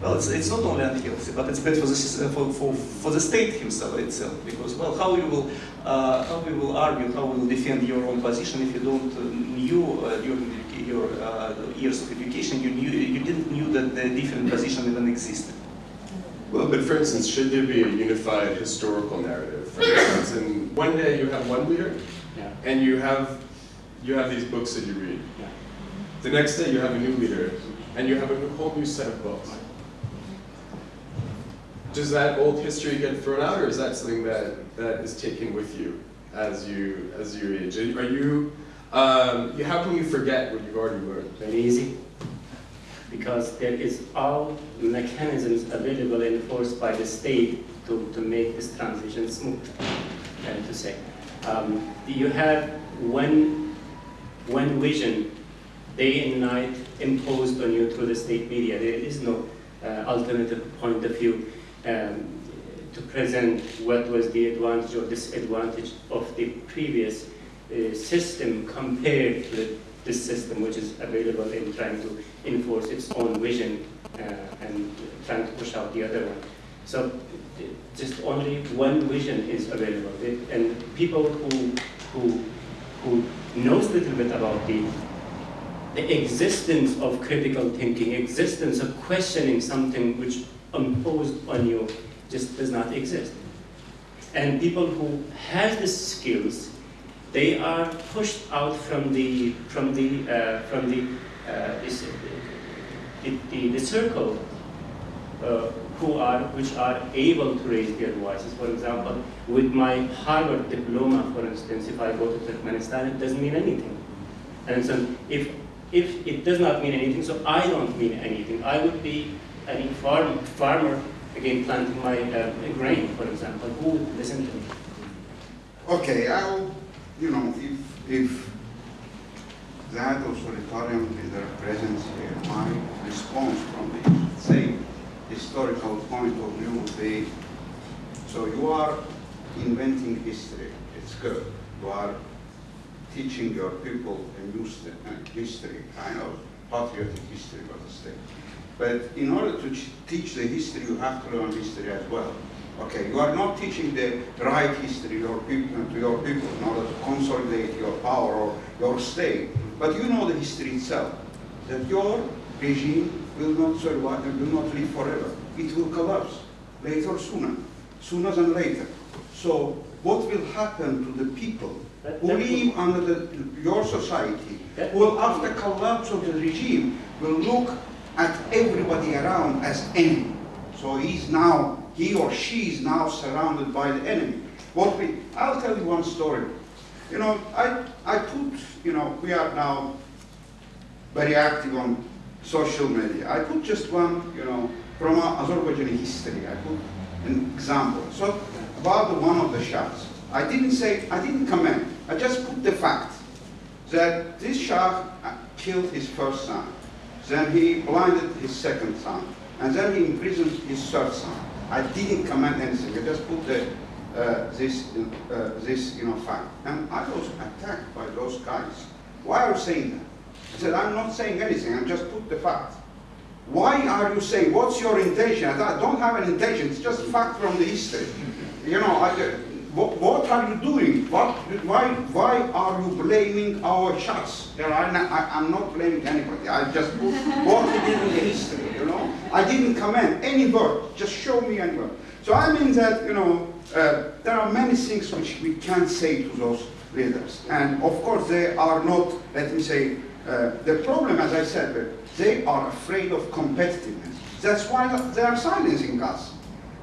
well, it's, it's not only unhealthy, but it's bad for the, for, for, for the state himself itself. Because, well, how you will, uh, how you will argue, how you will defend your own position if you don't uh, knew uh, during the, your uh, years of education, you knew, you didn't knew that the different position even existed. Well, but for instance, should there be a unified historical narrative? For instance, and one day you have one leader, Yeah. and you have you have these books that you read. Yeah. The next day you have a new leader, and you have a whole new set of books. Does that old history get thrown out, or is that something that, that is taken with you as you as you age? Are you um, how can you forget what you've already learned? Very easy. Because there is all mechanisms available and enforced by the state to, to make this transition smooth, and to say. Um, you have one, one vision day and night imposed on you through the state media. There is no uh, alternative point of view um, to present what was the advantage or disadvantage of the previous uh, system compared to this system which is available in trying to enforce its own vision uh, and trying to push out the other one. So just only one vision is available. And people who, who, who knows a little bit about the, the existence of critical thinking, existence of questioning something which imposed on you just does not exist. And people who have the skills they are pushed out from the from the uh, from the, uh, the, the, the circle uh, who are which are able to raise their voices. For example, with my Harvard diploma, for instance, if I go to Turkmenistan, it doesn't mean anything. And so if if it does not mean anything, so I don't mean anything. I would be any farm, farmer again planting my uh, grain, for example. Who would listen to me? Okay, I'll, you know, if, if that authoritarian leader presents here, my response from the same historical point of view would be, so you are inventing history, it's good. You are teaching your people a new uh, history, kind of patriotic history of the state. But in order to teach the history, you have to learn history as well. Okay, you are not teaching the right history your people, to your people in order to consolidate your power or your state, but you know the history itself, that your regime will not survive and will not live forever. It will collapse later or sooner, sooner than later. So what will happen to the people That- who live under the, your society, who will after collapse of the regime will look at everybody around as enemy. So he's now, he or she is now surrounded by the enemy. What we, I'll tell you one story. You know, I, I put, you know, we are now very active on social media. I put just one, you know, from Azerbaijani history. I put an example. So about the one of the shahs. I didn't say, I didn't comment. I just put the fact that this Shah killed his first son. Then he blinded his second son. And then he imprisoned his third son. I didn't comment anything. I just put the, uh, this, uh, this you know, fact. And I was attacked by those guys. Why are you saying that? I said, I'm not saying anything. I just put the fact. Why are you saying, what's your intention? I I don't have an intention. It's just fact from the history. You know, I, what, what are you doing? What, why, why are you blaming our shahs? You I, I'm not blaming anybody. I just what he did in the history, you know. I didn't comment any word. Just show me any word. So I mean that, you know, uh, there are many things which we can't say to those leaders. And of course they are not, let me say, uh, the problem, as I said, they are afraid of competitiveness. That's why they are silencing us.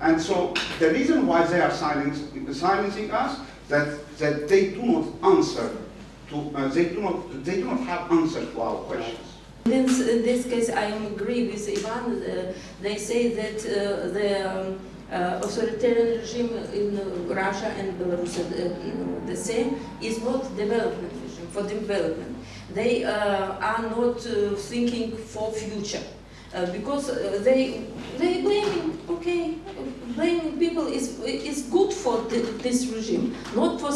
And so the reason why they are silencing, silencing us, that, that they do not answer to, uh, they, do not, they do not have answers to our questions. In this, case, I agree with Ivan. Uh, they say that uh, the um, authoritarian regime in Russia and Belarus uh, the same is not development regime for development. They uh, are not thinking for future. Because they they blaming okay blaming people is is good for th this regime not for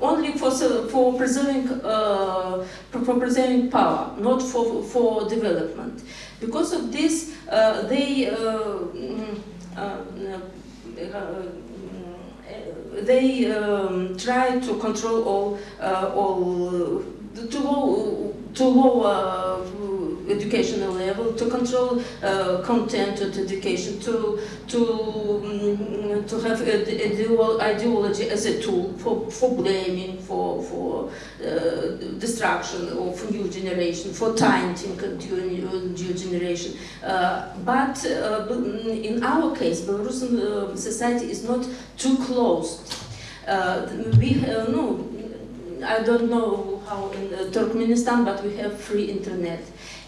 only for for preserving uh, for preserving power not for for development. Because of this uh, they uh, mm, uh, they um, try to control all uh, all to low to lower educational level, to control uh, content of education, to to mm, to have ideology as a tool for, for blaming, for for uh, destruction of new generation, for tainting new, new generation. Uh, but uh, in our case, Belarusian uh, society is not too closed. Uh, we uh, no, I don't know how in uh, Turkmenistan, but we have free internet.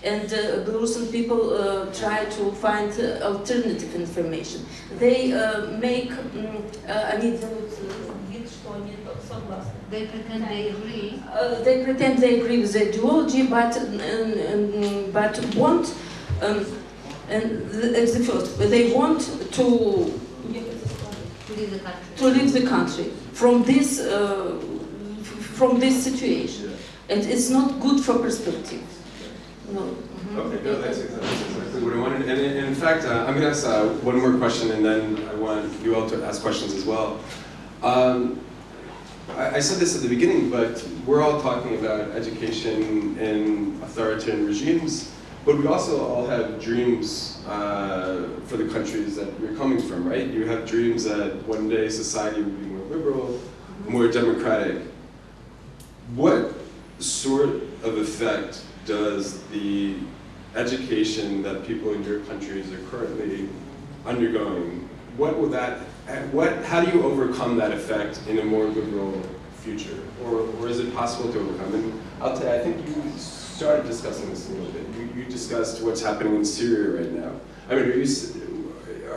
And uh, Belarusian people uh, try to find uh, alternative information. They uh, make, mm, uh, они делают э, вид, что они согласны. They pretend they agree. Uh, they pretend they agree with the ideology, but um, um, but want um, and the, it's the first they want to to leave the country. to leave the country from this uh, f- from this situation, and it's not good for perspective. No. Okay, no, that's exactly, that's exactly what I wanted. And in, in fact, uh, I'm going to ask uh, one more question, and then I want you all to ask questions as well. Um, I, I said this at the beginning, but we're all talking about education in authoritarian regimes, but we also all have dreams uh, for the countries that we're coming from, right? You have dreams that one day society will be more liberal, more democratic. What sort of effect does the education that people in your countries are currently undergoing, what will that, what, how do you overcome that effect in a more liberal future? Or, or is it possible to overcome? And I'll tell you, I think you started discussing this a little bit. You, you discussed what's happening in Syria right now. I mean, are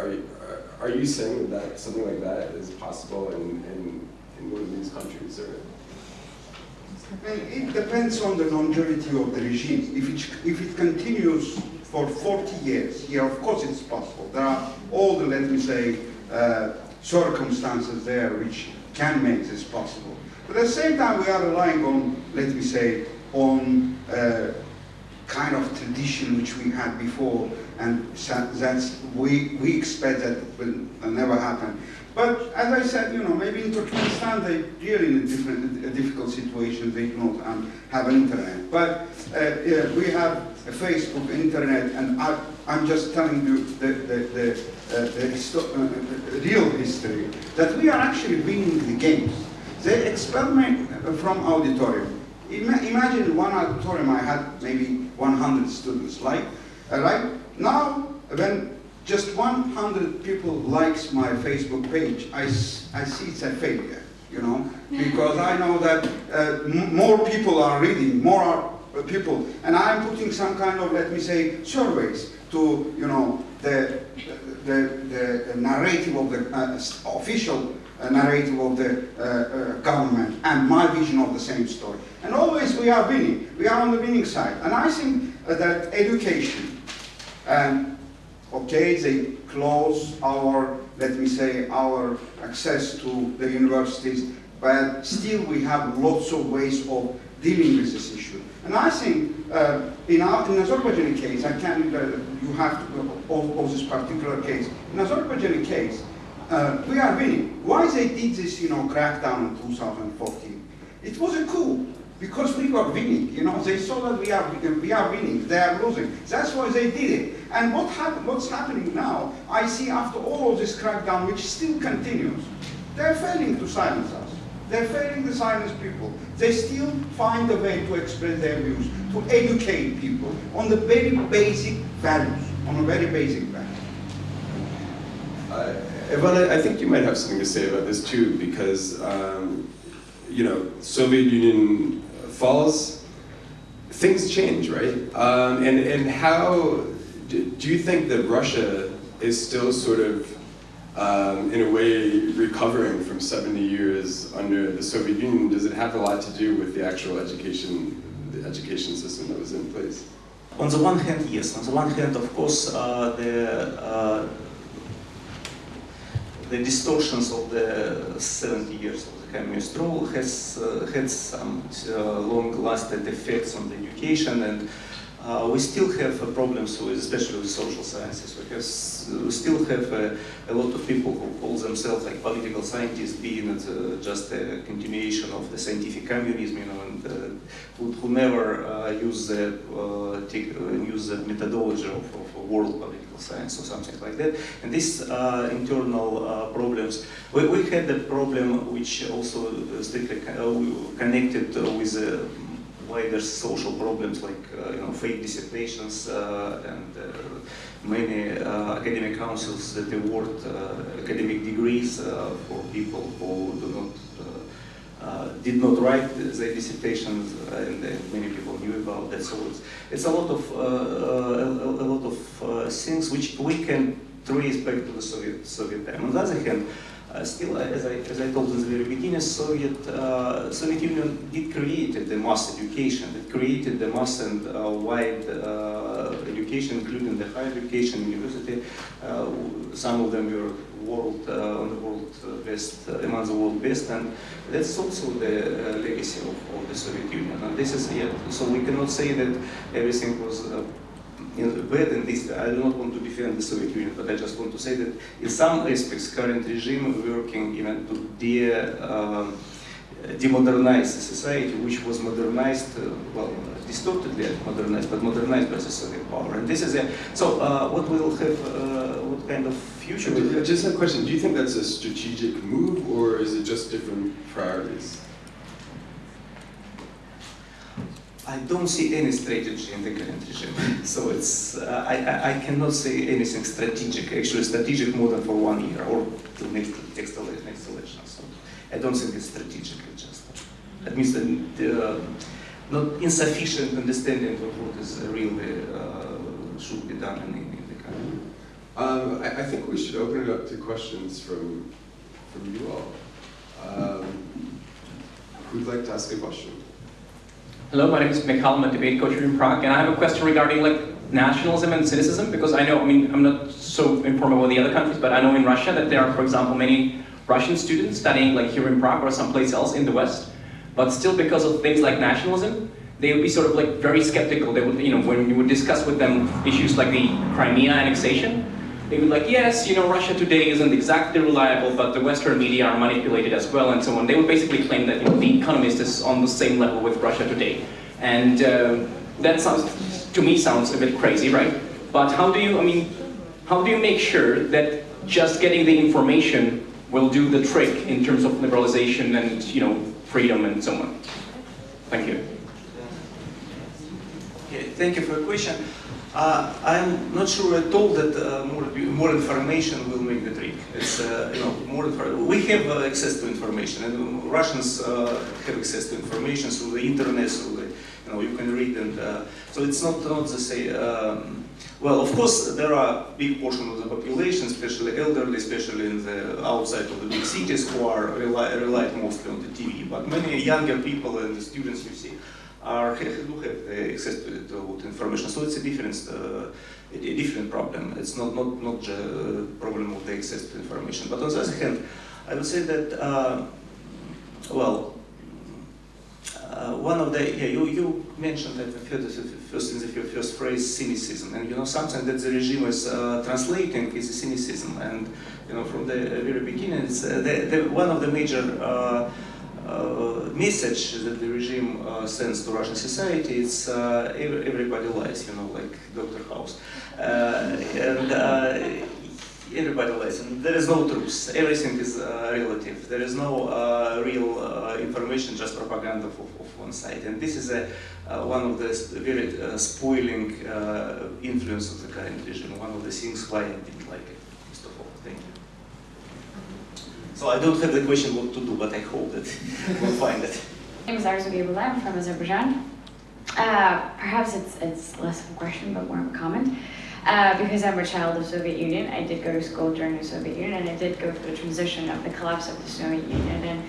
you, are, are you saying that something like that is possible in, in, in one of these countries? Or? It depends on the longevity of the regime. If it, if it continues for 40 years, yeah, of course it's possible. There are all the, let me say, uh, circumstances there which can make this possible. But at the same time, we are relying on, let me say, on uh, kind of tradition which we had before, and that's we we expect that will never happen. But as I said, you know, maybe in Turkmenistan they really in a different, a difficult situation. They do not um, have internet, but uh, we have a Facebook, internet, and I, I'm just telling you the the the, uh, the, histo- uh, real history that we are actually winning the games. They expel me from auditorium. Ima- Imagine one auditorium I had maybe 100 students, like, uh, right? Now, when just 100 people likes my Facebook page, I, I see it's a failure, you know, because I know that uh, m- more people are reading, more are, uh, people, and I'm putting some kind of, let me say, surveys to, you know, the, the, the narrative of the uh, official uh, narrative of the uh, uh, government and my vision of the same story. And always we are winning. We are on the winning side. And I think uh, that education, um, okay, they close our, let me say, our access to the universities, but still we have lots of ways of dealing with this issue. And I think uh, in, our, in Azerbaijani case, I can, uh, you have to, of, of this particular case, in Azerbaijani case, uh, we are winning. Why they did this, you know, crackdown in 2014? It was a coup because we were winning. You know, they saw that we are we are winning, they are losing. That's why they did it. And what hap- what's happening now? I see after all of this crackdown, which still continues, they're failing to silence us. They're failing to silence people. They still find a way to express their views, to educate people on the very basic values, on a very basic value. Uh, I think you might have something to say about this too, because um, you know, Soviet Union falls, things change, right? Um, and and how do, you think that Russia is still sort of um, in a way recovering from 70 years under the Soviet Union? Does it have a lot to do with the actual education, the education system that was in place? On the one hand, yes. On the one hand, of course, uh, the uh, the distortions of the 70 years of the communist has uh, had some uh, long-lasting effects on the education and uh, we still have uh, problems with, especially with social sciences, because we still have uh, a lot of people who call themselves like political scientists, being uh, just a continuation of the scientific communism, you know, and uh, who, who never uh, use the use the methodology of, of world political science or something like that. And these internal problems, we, we had a problem which also strictly co- connected with uh, wider social problems like uh, you know fake dissertations uh, and uh, many academic councils that award academic degrees for people who do not uh, did not write their dissertations and uh, many people knew about that. So it's, it's a lot of uh, a, a lot of uh, things which we can trace back to the Soviet Soviet time. On the other hand still, uh, as I, as I told in the very beginning, Soviet, uh, Soviet Union did create the mass education. It created the mass and uh, wide uh, education, including the higher education, university. Uh, some of them were world uh, on the world uh, best, uh, among the world best, and that's also the uh, legacy of, of the Soviet Union. And this is yet, so we cannot say that everything was. You bad in this, I do not want to defend the Soviet Union, but I just want to say that in some aspects, current regime working even to de, um, demodernize society, which was modernized, uh, well, distortedly modernized, but modernized by the Soviet power. And this is a, so uh, what will have, uh, what kind of future will I have? just a question. Do you think that's a strategic move, or is it just different priorities? I don't see any strategy in the current regime. *laughs* So it's, uh, I, I, cannot say anything strategic, actually strategic more than for one year or till next, next, next election. So I don't think it's strategic, it's just, that means that uh, not insufficient understanding of what is really uh, should be done in, in the country. Um, I, I think we should open it up to questions from, from you all. Um, who'd like to ask a question? Hello, my name is Mikhail, I'm a debate coach here in Prague, and I have a question regarding like nationalism and cynicism, because I know, I mean, I'm not so informed about the other countries, but I know in Russia that there are, for example, many Russian students studying like here in Prague or someplace else in the West, but still because of things like nationalism, they would be sort of like very skeptical. They would, you know, when you would discuss with them issues like the Crimea annexation, they would like, yes, you know, Russia today isn't exactly reliable, but the Western media are manipulated as well, and so on. They would basically claim that you know, the Economist is on the same level with Russia today, and um that sounds, to me, sounds a bit crazy, right? But how do you, I mean, how do you make sure that just getting the information will do the trick in terms of liberalization and you know freedom and so on? Thank you. Okay, thank you for the question. Uh, I'm not sure at all that uh, more, more information will make the trick. It's, uh, you know, more we have uh, access to information, and Russians uh, have access to information through the internet, through the, you know, you can read, and uh, so it's not not the same. Um, well, of course, there are big portion of the population, especially elderly, especially in the outside of the big cities, who are rely, relied mostly on the TV. But many younger people and the students you see are do have access to, to information. So it's a different, uh, a a different problem. It's not not not the problem of the access to information. But on the other hand, I would say that uh, well, uh, one of the yeah you you mentioned that the first, in the first phrase cynicism, and you know something that the regime is uh, translating is cynicism, and you know from the very beginning, it's uh, the, the, one of the major. Uh, message that the regime uh, sends to Russian society uh, every, everybody lies, you know, like Dr. House. And everybody lies, and there is no truth. Everything is relative. There is no real information, just propaganda of, of one side. And this is a, one of the very spoiling influence of the current regime, one of the things why I didn't like it, first of all. Thank you. So I don't have the question what to do, but I hope that *laughs* we'll find it. My name is Arzu. I'm from Azerbaijan. Uh, perhaps it's, it's less of a question, but more of a comment. Uh, because I'm a child of Soviet Union, I did go to school during the Soviet Union, and I did go through the transition of the collapse of the Soviet Union, and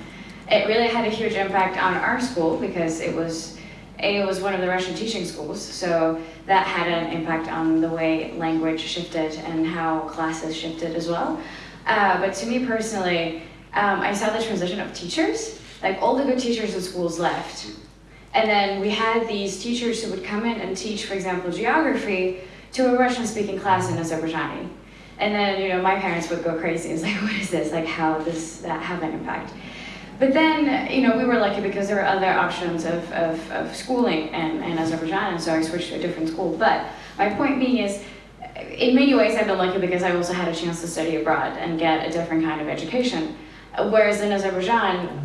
it really had a huge impact on our school because it was it was one of the Russian teaching schools, so that had an impact on the way language shifted and how classes shifted as well. Uh, but to me personally, um, I saw the transition of teachers. Like all the good teachers in schools left, And then we had these teachers who would come in and teach, for example, geography to a Russian-speaking class in Azerbaijani. And then, you know, my parents would go crazy. It's like, *laughs* what is this? Like, how does that have an impact? But then, you know, we were lucky because there were other options of, of, of schooling in, in Azerbaijan, and so I switched to a different school. But my point being is, in many ways, I've been lucky because I also had a chance to study abroad and get a different kind of education. Whereas in Azerbaijan,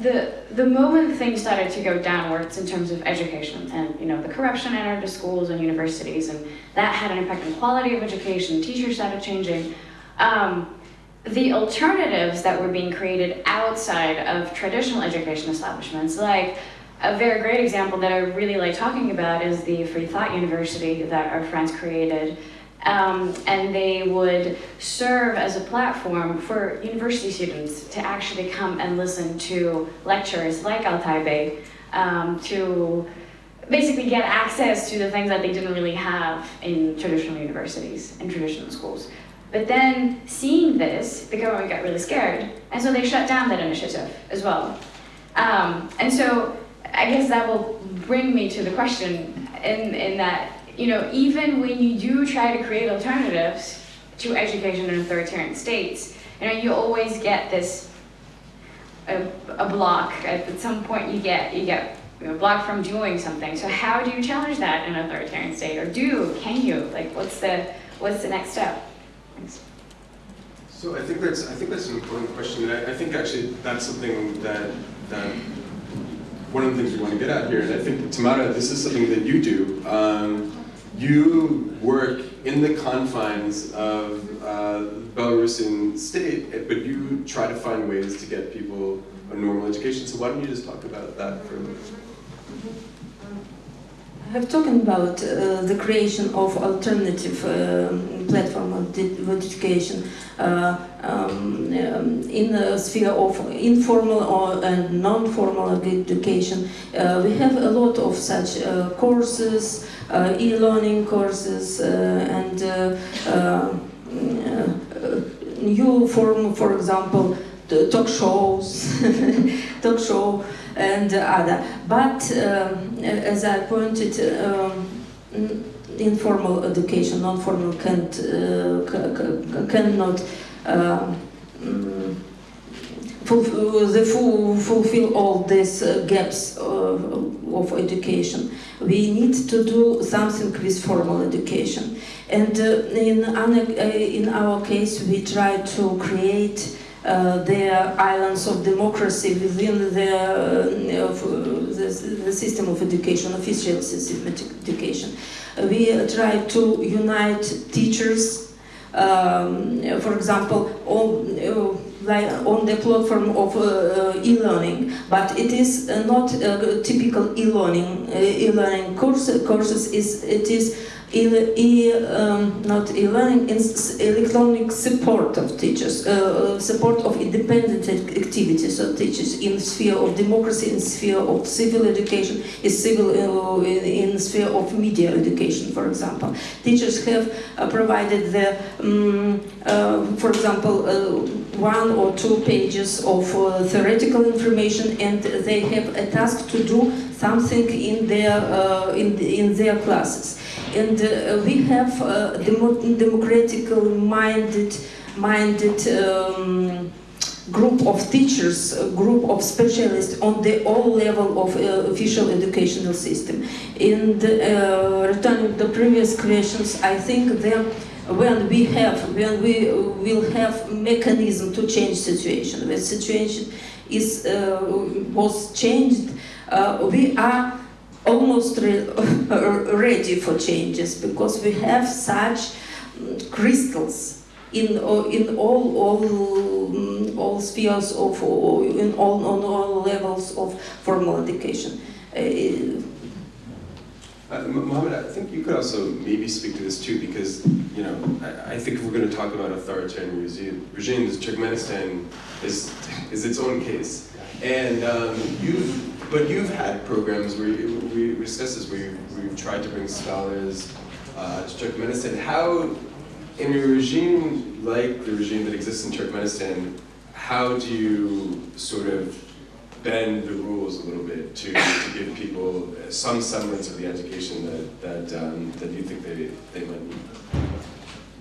the the moment things started to go downwards in terms of education and you know the corruption entered the schools and universities and that had an impact on quality of education teachers started changing um, the alternatives that were being created outside of traditional education establishments like a very great example that I really like talking about is the Free Thought University that our friends created um, and they would serve as a platform for university students to actually come and listen to lectures like Altay Bey um, to basically get access to the things that they didn't really have in traditional universities and traditional schools. But then seeing this, the government got really scared, and so they shut down that initiative as well. Um, and so I guess that will bring me to the question in, in that you know, even when you do try to create alternatives to education in authoritarian states, you know, you always get this a, a block. At some point, you get you get you know, blocked from doing something. So how do you challenge that in an authoritarian state, or do can you? Like, what's the what's the next step? Thanks. So I think that's I think that's an important question, and I, I think actually that's something that that one of the things we want to get at here, and I think Tamara, this is something that you do. Um, you work in the confines of uh, Belarusian state, but you try to find ways to get people a normal education. So why don't you just talk about that for a minute? I have talking about uh, the creation of alternative um, platform of, education uh, um, um, in the sphere of informal or and non-formal education. Uh, we have a lot of such uh, courses, uh, e-learning courses, uh, and new form, for example, talk shows, *laughs* talk show and other. But um, as I pointed, um, informal education, non-formal can't, uh, cannot um, fulfill, all these uh, gaps of education. We need to do something with formal education. And uh, in, uh, in our case, we try to create uh, their islands of democracy within the, uh, the, the, system of education, official system of education. Uh, we try to unite teachers, um, for example, on, like on the platform of uh, e-learning, but it is uh, not uh, typical e-learning. e-learning course, courses is it is um, not e-learning, electronic support of teachers, uh, support of independent activities of teachers in sphere of democracy, in sphere of civil education, in civil uh, in, sphere of media education, for example. Teachers have uh, provided the, um, for example, uh, one or two pages of uh, theoretical information, and they have a task to do something in their in, in their classes and uh, we have uh, demo democratical minded minded um, group of teachers, a group of specialists on the all level of uh, official educational system. And uh, returning to the previous questions, I think that when we have, when we will have mechanism to change situation, when situation is uh, was changed, uh, we are almost re *laughs* ready for changes because we have such mm, crystals in in all all mm, all spheres of in all on all levels of formal education. Uh, uh, Mohammed, I think you could also maybe speak to this too, because you know I, I think if we're going to talk about authoritarian regime, regimes, Turkmenistan is is its own case, and um, you've but you've had programs where you, we discussed this, where you've, we've tried to bring scholars uh, to Turkmenistan. How, in a regime like the regime that exists in Turkmenistan, how do you sort of bend the rules a little bit to, to people some semblance of the education that, that, um, that you think they, they might need?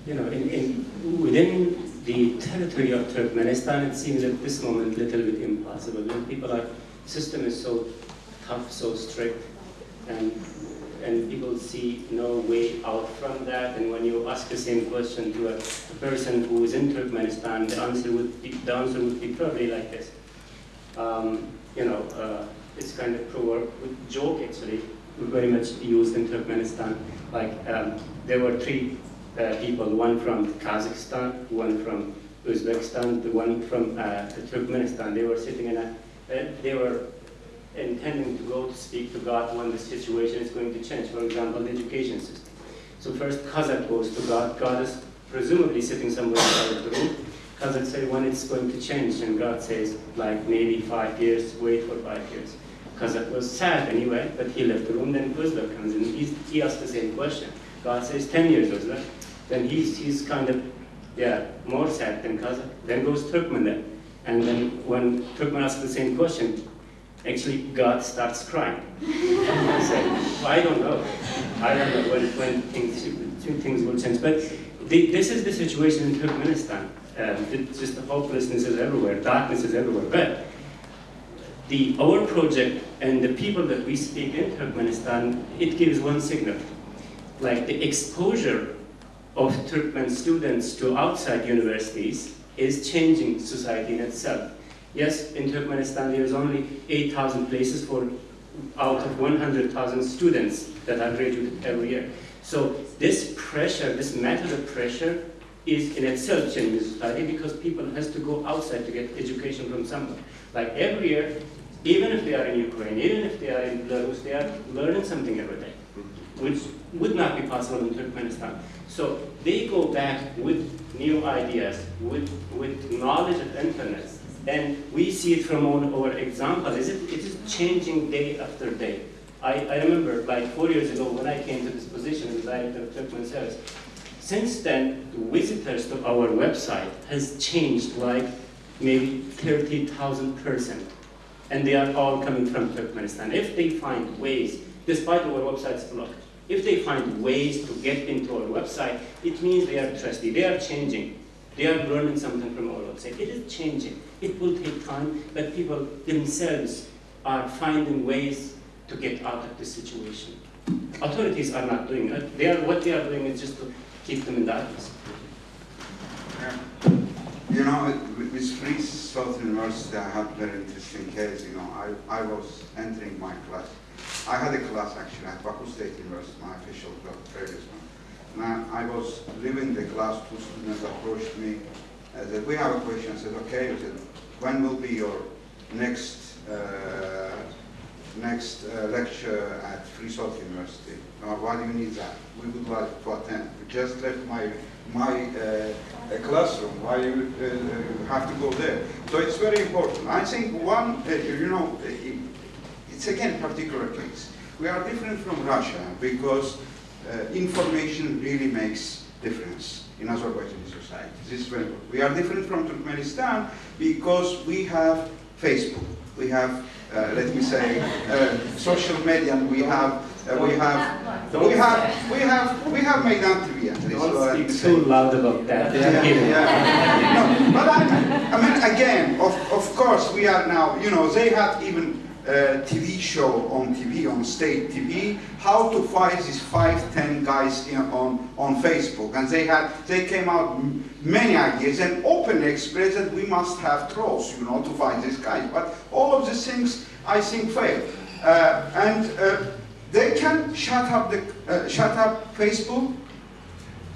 You know, in, in, within the territory of Turkmenistan, it seems at this moment a little bit impossible. And people are, system is so tough, so strict, and and people see no way out from that. And when you ask the same question to a, a person who is in Turkmenistan, the answer would be the answer would be probably like this. Um, you know, uh, it's kind of proverb, joke actually, very much used in Turkmenistan. Like um, there were three uh, people, one from Kazakhstan, one from Uzbekistan, the one from uh, Turkmenistan. They were sitting in a, uh, they were intending to go to speak to God when the situation is going to change. For example, the education system. So first Kazakh goes to God. God is presumably sitting somewhere inside the room. Kazakh says when it's going to change, and God says like maybe five years. Wait for five years. Kazakh was sad anyway, but he left the room. Then Uzbek comes in. He's, he asks the same question. God says 10 years Uzbek. Then he's, he's kind of yeah more sad than Kazakh. Then goes Turkmen then. And then when Turkmen asks the same question, actually God starts crying. I said, I don't know. I don't know when, when things, things will change. But the, this is the situation in Turkmenistan. Um, just the hopelessness is everywhere, darkness is everywhere. But the, our project and the people that we speak in Turkmenistan, it gives one signal. Like the exposure of Turkmen students to outside universities is changing society in itself. Yes, in Turkmenistan there is only 8,000 places for out of 100,000 students that are graduated every year. So this pressure, this method of pressure is in itself changing society because people has to go outside to get education from somewhere. Like every year, even if they are in Ukraine, even if they are in Belarus, they are learning something every day, which would not be possible in Turkmenistan. So they go back with new ideas, with, with knowledge of internet, and we see it from our examples. It is changing day after day. I, I remember like four years ago when I came to this position as director of Turkmen Service. Since then, the visitors to our website has changed like maybe 30,000 percent. And they are all coming from Turkmenistan. If they find ways, despite our website's blocked, if they find ways to get into our website, it means they are trusty, they are changing. They are learning something from our website. It is changing. It will take time, but people themselves are finding ways to get out of this situation. Authorities are not doing it. They are, what they are doing is just to keep them in darkness. You know, with Free Thought University, I had a very interesting case. You know, I, I was entering my class. I had a class actually at Baku State University, my official job, previous one. And I was leaving the class, two students approached me, uh, said, we have a question. I said, okay. I said, when will be your next uh, next uh, lecture at Free Thought University? Why do you need that? We would like to attend. We just left my my uh, classroom. Why you uh, have to go there? So it's very important. I think one, uh, you know, it's again particular case. We are different from Russia because uh, information really makes difference in Azerbaijani society. This is very important. We are different from Turkmenistan because we have Facebook, we have, uh, let me say, uh, social media, and we have, uh, we have, we have, we have, we have at least. Don't speak too loud about that. Yeah, yeah. *laughs* no, but I, I mean, again, of, of course, we are now, you know, they had even uh, TV show on TV, on state TV, how to fight these five, ten guys in, on, on Facebook. And they had, they came out many ideas and openly expressed that we must have trolls, you know, to fight these guys. But all of these things, I think, failed. Uh, and uh, they can shut up the, uh, shut up Facebook.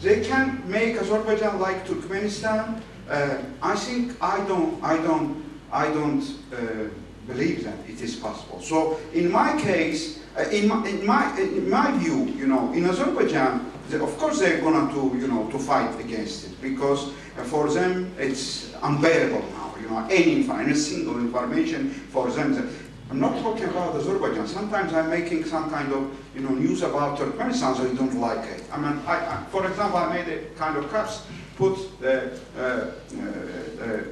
They can make Azerbaijan like Turkmenistan. Uh, I think I don't, I don't, I don't uh, believe that it is possible. So in my case, uh, in, my, in, my, in my view, you know, in Azerbaijan, of course they're going to, you know, to fight against it because uh, for them it's unbearable now, you know, any information, single information for them. I'm not talking about Azerbaijan. Sometimes I'm making some kind of, you know, news about Turkmenistan, so you don't like it. I mean, I, I, for example, I made a kind of caps, put the uh, uh,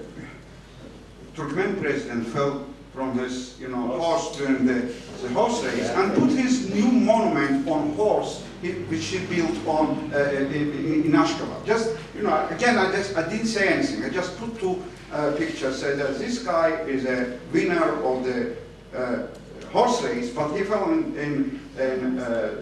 Turkmen president fell from his, you know, horse. during the, the horse race and put his new monument on horse, he- which he built on, uh, in, in Ashgabat. Just, you know, again, I just, I didn't say anything, I just put two uh, pictures, said that this guy is a winner of the uh, horse race, but he fell in, in, in, uh,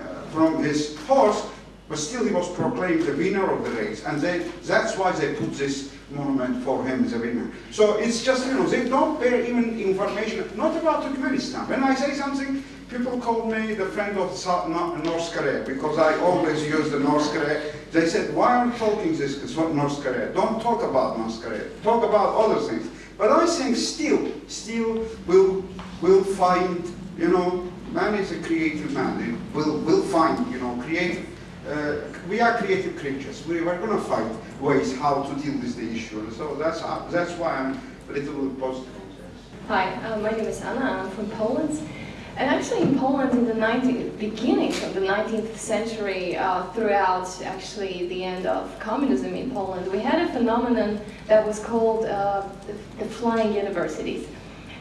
uh, from his horse, but still he was proclaimed the winner of the race, and they, that's why they put this monument for him a. So it's just, you know, they don't bear even information, not about Turkmenistan. When I say something, people call me the friend of North Korea, because I always use the North Korea. They said, why are you talking this North Korea? Don't talk about North Korea, talk about other things. But I think still, still will will find, you know, man is a creative man. Will will find, you know, creative. Uh, we are creative creatures. We are going to find ways how to deal with the issue. So that's uh, that's why I'm a little positive. Hi, uh, my name is Anna. I'm from Poland. And actually in Poland in the 19th, beginning of the 19th century, uh, throughout actually the end of communism in Poland, we had a phenomenon that was called uh, the, the flying universities.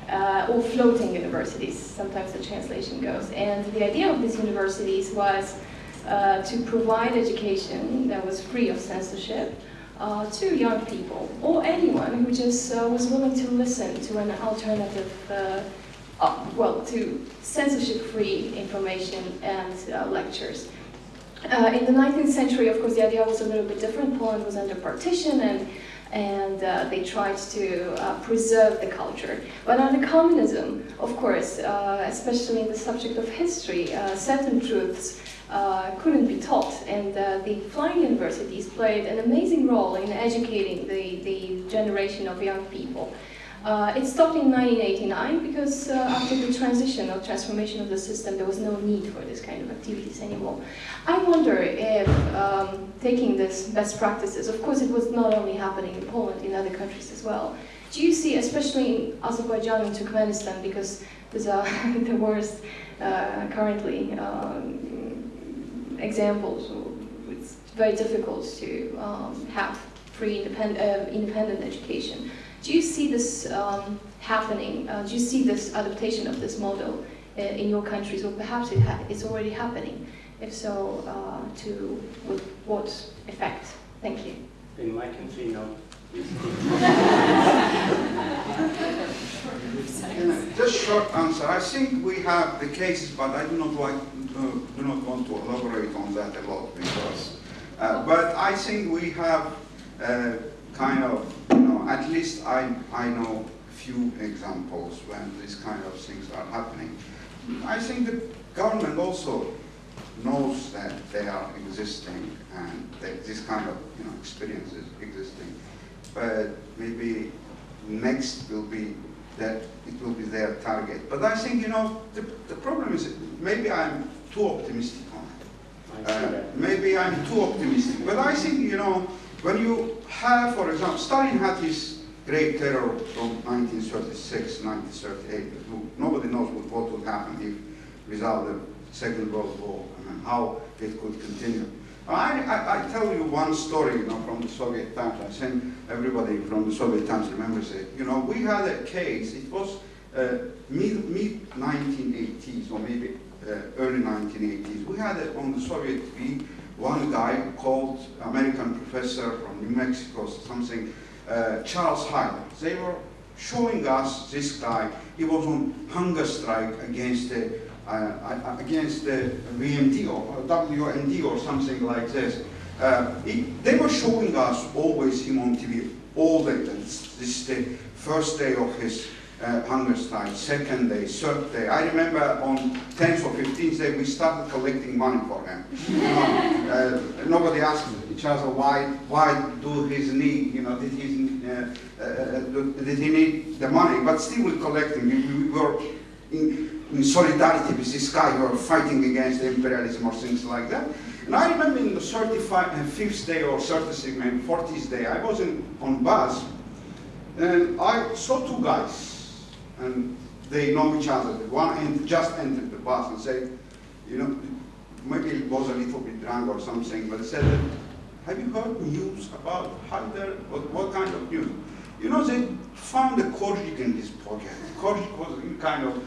Uh, or floating universities, sometimes the translation goes. And the idea of these universities was uh, to provide education that was free of censorship uh, to young people or anyone who just uh, was willing to listen to an alternative, uh, uh, well, to censorship-free information and uh, lectures. In the 19th century, of course, the idea was a little bit different. Poland was under partition and and uh, they tried to uh, preserve the culture. But under communism, of course, uh, especially in the subject of history, certain truths uh, couldn't be taught, and uh, the flying universities played an amazing role in educating the, the generation of young people. Uh, it stopped in 1989 because uh, after the transition or transformation of the system, there was no need for this kind of activities anymore. I wonder if um, taking this best practices, of course it was not only happening in Poland, in other countries as well. Do you see, especially in Azerbaijan and Turkmenistan, because these are *laughs* the worst uh, currently um, examples, it's very difficult to um, have free independent, uh, independent education. Do you see this um, happening? Uh, do you see this adaptation of this model uh, in your countries, or perhaps it ha it's already happening? If so, uh, to with what effect? Thank you. In my country, no. *laughs* Just short answer. I think we have the cases, but I do not like, do not want to elaborate on that a lot because. Uh, but I think we have uh, kind of, you know, at least I I know few examples when these kind of things are happening. I think the government also knows that they are existing and that this kind of you know experiences existing, but maybe next will be that it will be their target. But I think you know the, the problem is maybe I'm too optimistic on it. Uh, maybe I'm too optimistic, but I think you know when you have, for example, Stalin had his great terror from 1936, 1938. Nobody knows what, what would happen if without the Second World War and how it could continue. I, I, I tell you one story, you know, from the Soviet times. I think everybody from the Soviet times remembers it. You know, we had a case. It was uh, mid mid 1980s or maybe uh, early 1980s. We had on the Soviet TV one guy called American professor from New Mexico, something, uh, Charles Hyder. They were showing us this guy. He was on hunger strike against the uh, uh, against the VMD or WMD or something like this. Uh, he, they were showing us always him on TV all day. This, is the first day of his uh, hunger strike, second day, third day. I remember on 10th or 15th day we started collecting money for him. You know, uh, nobody asked each other why why do his need, you know, did he uh, uh, did he need the money? But still we collecting. We, we were in, in solidarity with this guy who are fighting against imperialism or things like that. And I remember in the 35th uh, day or 36th, maybe 40th day, I was in, on bus and I saw two guys and they know each other. One just entered the bus and said, you know, maybe he was a little bit drunk or something, but said, have you heard news about Hyder? What, what kind of news? You know, they found a Korjuk in this project. Korjuk was in kind of,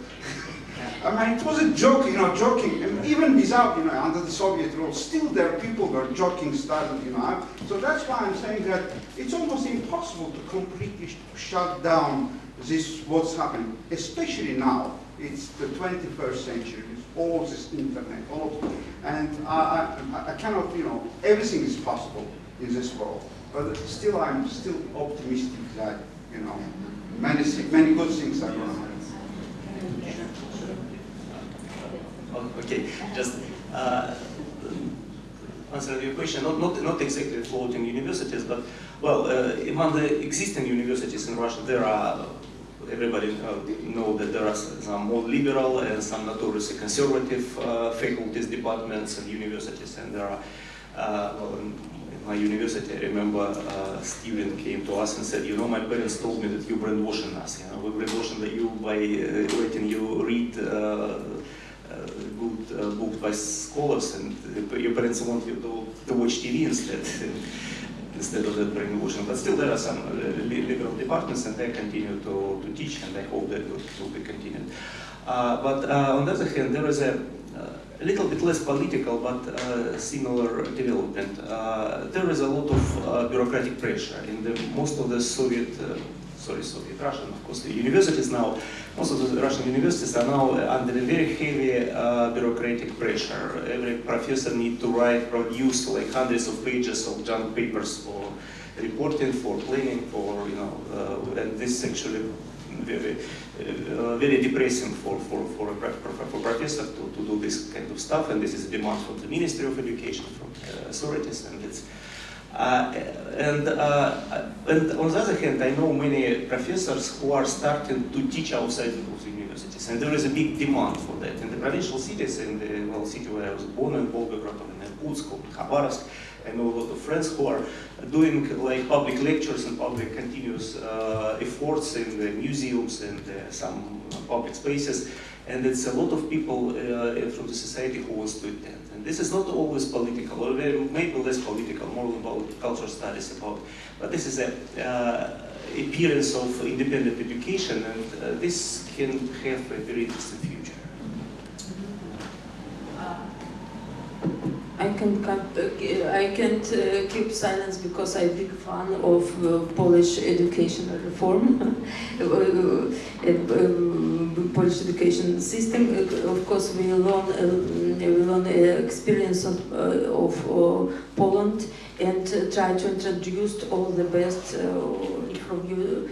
I mean, it was a joke, you know, joking. And even without, you know, under the Soviet rule, still there people were joking started, you know. So that's why I'm saying that it's almost impossible to completely sh- shut down this, what's happening, especially now. It's the 21st century, it's all this internet, all of, and I, I, I cannot, you know, everything is possible in this world. But still, I'm still optimistic that, you know, many, many good things are going to happen. Okay, just uh, answer your question, not, not, not exactly floating universities, but, well, uh, among the existing universities in Russia, there are, everybody uh, know that there are some more liberal and some notoriously conservative uh, faculties, departments and universities, and there are, uh, well, in my university, I remember uh, Steven came to us and said, you know, my parents told me that you're brainwashing us, you know, we're brainwashing you by letting you read uh, books by scholars and your parents want you to, to watch TV instead instead of that brainwashing. But still there are some liberal departments and they continue to, to teach and I hope that will, be continued. Uh, but on the other hand, there is a, a little bit less political but uh, similar development. There is a lot of uh, bureaucratic pressure in the, most of the Soviet, sorry, Soviet Russian, of course, the universities now most of the Russian universities are now under a very heavy uh, bureaucratic pressure. Every professor needs to write, produce like hundreds of pages of junk papers for reporting, for planning, for, you know, uh, and this is actually very, uh, very depressing for, for, for a for professor to, to do this kind of stuff. And this is a demand from the Ministry of Education, from uh, authorities, and it's and, uh, and on the other hand, I know many professors who are starting to teach outside of the universities, and there is a big demand for that. In the provincial cities, in the well, city where I was born, in Volgograd, in Irkutsk, in Khabarovsk, I know a lot of friends who are doing like public lectures and public continuous uh, efforts in the museums and uh, some public spaces, and it's a lot of people uh, from the society who wants to attend. And this is not always political, or maybe less political, more about cultural studies about. But this is a uh, appearance of independent education, and uh, this can have a very interesting future. I can can't, I can't uh, keep silence because I'm a big fan of uh, Polish educational reform, *laughs* uh, uh, uh um, Polish education system. Uh, of course, we learn uh, we learn experience of, of Poland and try to introduce all the best from you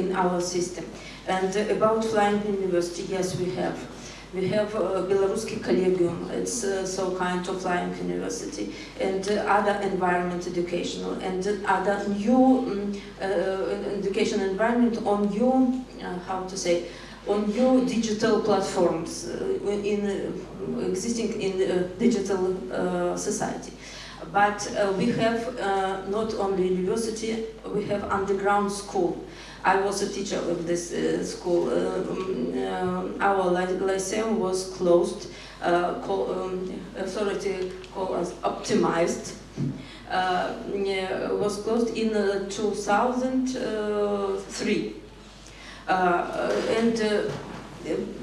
in our system. And about flying university, yes, we have. We have uh, Belaruski Collegium, it's uh, so kind of flying university, and uh, other environment educational, and other new um, education environment on new, uh, how to say, on new digital platforms uh, in existing in digital society. But we have not only university, we have underground school. I was a teacher of this uh, school. Uh, um, uh, our ly- lyceum was closed. Uh, call, um, authority called us optimized. Yeah, was closed in uh, 2003. Uh, and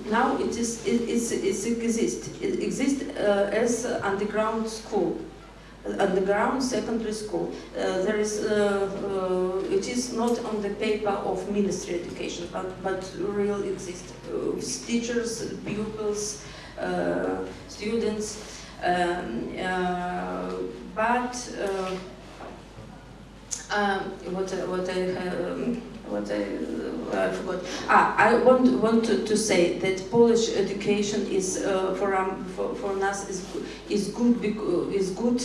now it is it, it's, it's it exists as underground school underground secondary school. Uh, there is, uh, uh, it is not on the paper of ministry education, but, but real exist. Uh, teachers, pupils, uh, students, um, uh, but um, what, what I um, what I, uh, I forgot. Ah, I want want to, to say that Polish education is for, um, for for us is is good is good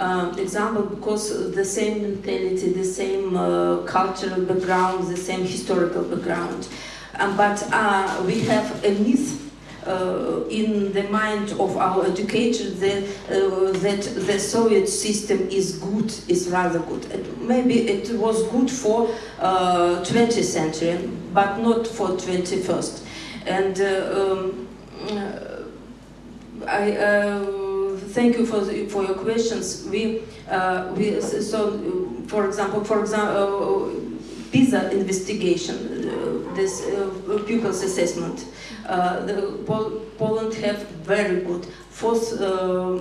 uh, example because the same mentality, the same uh, cultural background, the same historical background. Um, but uh, we have a myth uh, in the mind of our educators that, uh, that the Soviet system is good, is rather good. And maybe it was good for uh, 20th century, but not for 21st. And um, I thank you for the, for your questions. We uh, we so uh, for example for example PISA investigation, uh, this uh, pupils assessment. Uh, the Pol- Poland have very good fourth, uh,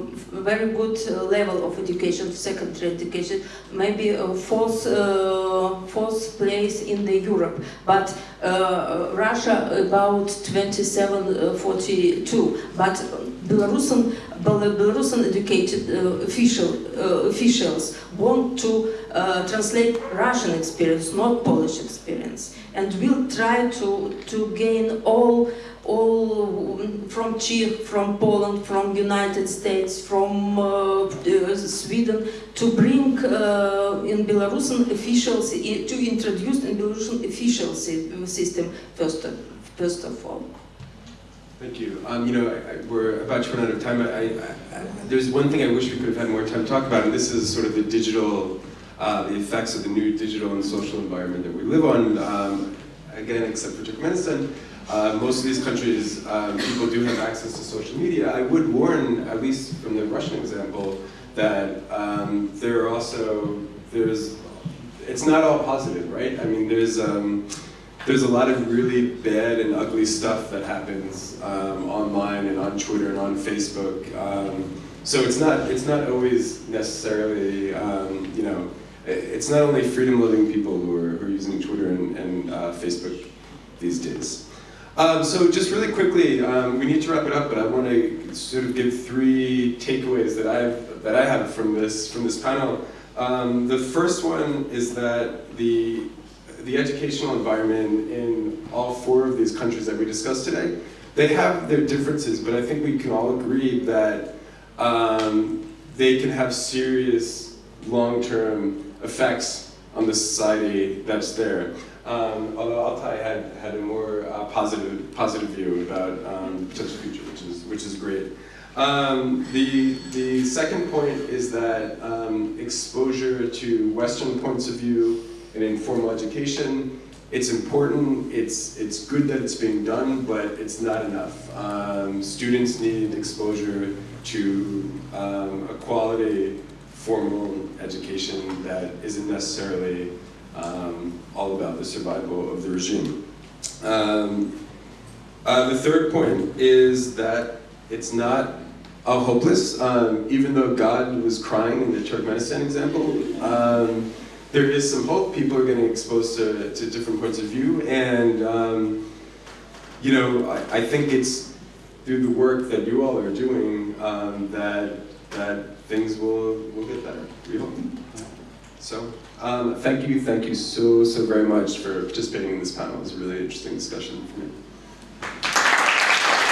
very good uh, level of education, secondary education, maybe uh, fourth, uh, fourth place in the Europe. But uh, Russia about 27, uh, 42. But Belarusian, Belarusian educated uh, official, uh, officials want to uh, translate Russian experience, not Polish experience, and will try to, to gain all all mm, from Czech, from Poland, from United States, from uh, uh, Sweden, to bring uh, in Belarusian officials, to introduce in Belarusian official system first of, first of all. Thank you. Um, you know, I, I, we're about to run out of time. I, there's one thing I wish we could have had more time to talk about, and this is sort of the digital, uh, the effects of the new digital and social environment that we live on. Um, again, except for Turkmenistan, uh, most of these countries, um, people do have access to social media. I would warn, at least from the Russian example, that um, there are also there's it's not all positive, right? I mean, there's um, there's a lot of really bad and ugly stuff that happens um, online and on Twitter and on Facebook. Um, so it's not it's not always necessarily um, you know it's not only freedom-loving people who are, who are using Twitter and, and uh, Facebook these days. Um, so just really quickly, um, we need to wrap it up, but I want to sort of give three takeaways that I've that I have from this from this panel. Um, the first one is that the the educational environment in all four of these countries that we discussed today, they have their differences, but I think we can all agree that um, they can have serious long-term effects on the society that's there. Um, although Altay had, had a more uh, positive, positive view about um, potential future, which is, which is great. Um, the, the second point is that um, exposure to Western points of view in informal education, it's important, it's, it's good that it's being done, but it's not enough. Um, students need exposure to um, a quality formal education that isn't necessarily um, all about the survival of the regime. Um, uh, the third point is that it's not all hopeless, um, even though God was crying in the Turkmenistan example. There is some hope. People are getting exposed to, to different points of view, and um, you know, I, I think it's through the work that you all are doing um, that that things will will get better. We hope. So, um, thank you, thank you so so very much for participating in this panel. It was a really interesting discussion for me.